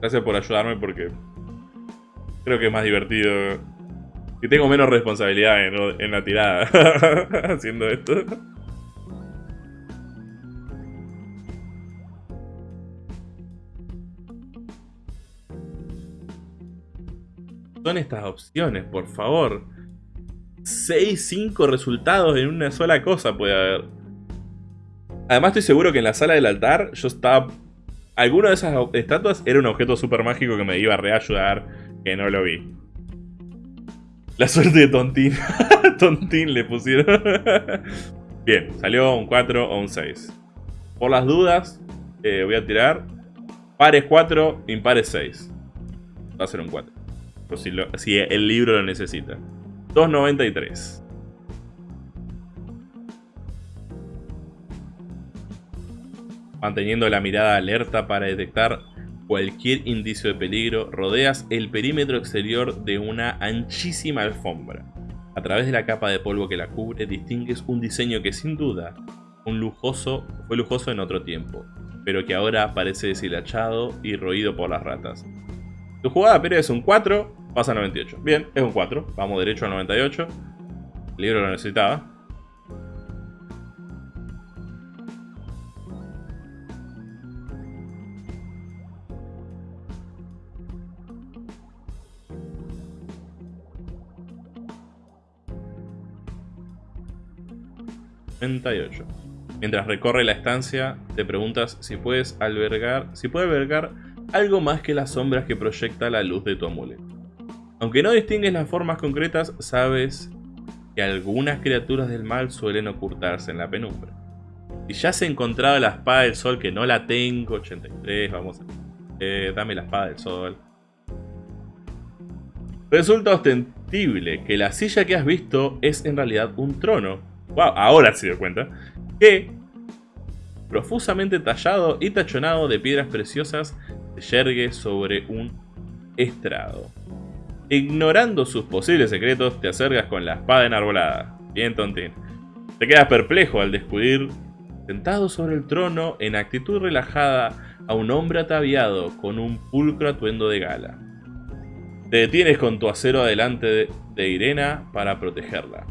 Gracias por ayudarme porque creo que es más divertido que tengo menos responsabilidad en, la tirada haciendo esto. Son estas opciones, por favor. 6, 5 resultados en una sola cosa puede haber. Además estoy seguro que en la sala del altar yo estaba... Alguna de esas estatuas era un objeto super mágico que me iba a reayudar, que no lo vi. La suerte de Tontín. Tontín le pusieron. Bien, salió un 4 o un 6. Por las dudas, eh, voy a tirar pares 4, impares 6. Va a ser un 4. Si, si, el libro lo necesita. 293. Manteniendo la mirada alerta para detectar cualquier indicio de peligro, rodeas el perímetro exterior de una anchísima alfombra. A través de la capa de polvo que la cubre, distingues un diseño que sin duda un lujoso, fue lujoso en otro tiempo, pero que ahora parece deshilachado y roído por las ratas. Tu jugada pero es un 4, pasa a 98. Bien, es un 4, vamos derecho a 98. El libro lo necesitaba. 98. Mientras recorre la estancia, te preguntas si puedes albergar, puede albergar algo más que las sombras que proyecta la luz de tu amuleto. Aunque no distingues las formas concretas, sabes que algunas criaturas del mal suelen ocultarse en la penumbra. Si ya has encontrado la espada del sol, que no la tengo, 83, vamos a... Eh, dame la espada del sol. Resulta ostensible que la silla que has visto es en realidad un trono, wow, ahora se dio cuenta, que, profusamente tallado y tachonado de piedras preciosas, se yergue sobre un estrado. Ignorando sus posibles secretos, te acercas con la espada enarbolada. Bien, tontín. Te quedas perplejo al descubrir, sentado sobre el trono, en actitud relajada, a un hombre ataviado con un pulcro atuendo de gala. Te detienes con tu acero adelante de, Irena para protegerla.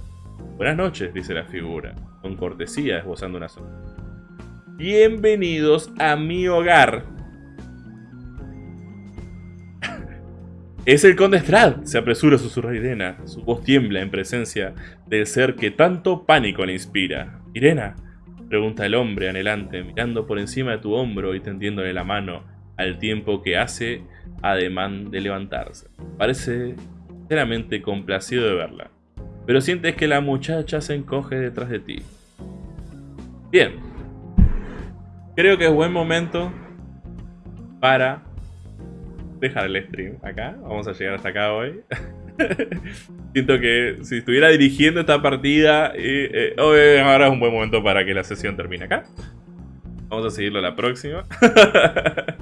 Buenas noches, dice la figura, con cortesía esbozando una sonrisa. Bienvenidos a mi hogar. Es el conde Strad, se apresura a susurrar Irena. Su voz tiembla en presencia del ser que tanto pánico le inspira. Irena, pregunta el hombre anhelante, mirando por encima de tu hombro y tendiéndole la mano al tiempo que hace ademán de levantarse. Parece sinceramente complacido de verla pero sientes que la muchacha se encoge detrás de ti. Bien. Creo que es buen momento para dejar el stream acá. Vamos a llegar hasta acá hoy. Siento que si estuviera dirigiendo esta partida, eh, ahora es un buen momento para que la sesión termine acá. Vamos a seguirlo la próxima.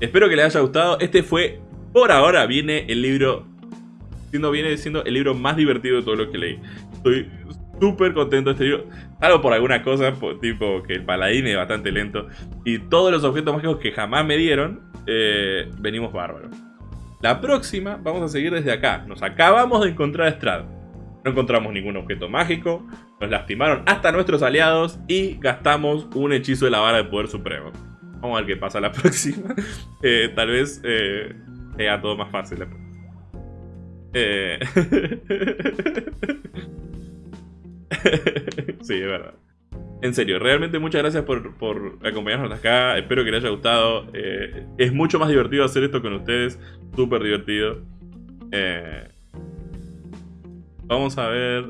Espero que les haya gustado. Este fue, por ahora, viene el libro siendo, viene siendo el libro más divertido de todo lo que leí. Estoy súper contento de este libro. Salvo por algunas cosas, tipo que el paladín es bastante lento. Y todos los objetos mágicos que jamás me dieron, eh, venimos bárbaros. La próxima vamos a seguir desde acá. Nos acabamos de encontrar a Strad. No encontramos ningún objeto mágico. Nos lastimaron hasta nuestros aliados. Y gastamos un hechizo de la vara de poder supremo. Vamos a ver qué pasa la próxima. Eh, tal vez eh, sea todo más fácil. Eh... sí, es verdad. En serio, realmente muchas gracias por, acompañarnos hasta acá. Espero que les haya gustado. Eh, es mucho más divertido hacer esto con ustedes. Súper divertido. Eh, vamos a ver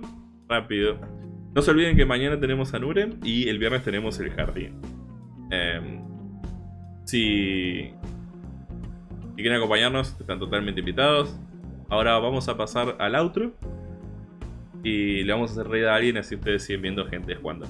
rápido. No se olviden que mañana tenemos a Nuren y el viernes tenemos el jardín. Em, si, si quieren acompañarnos, están totalmente invitados. Ahora vamos a pasar al outro. Y le vamos a hacer reír a alguien así ustedes siguen viendo gente jugando.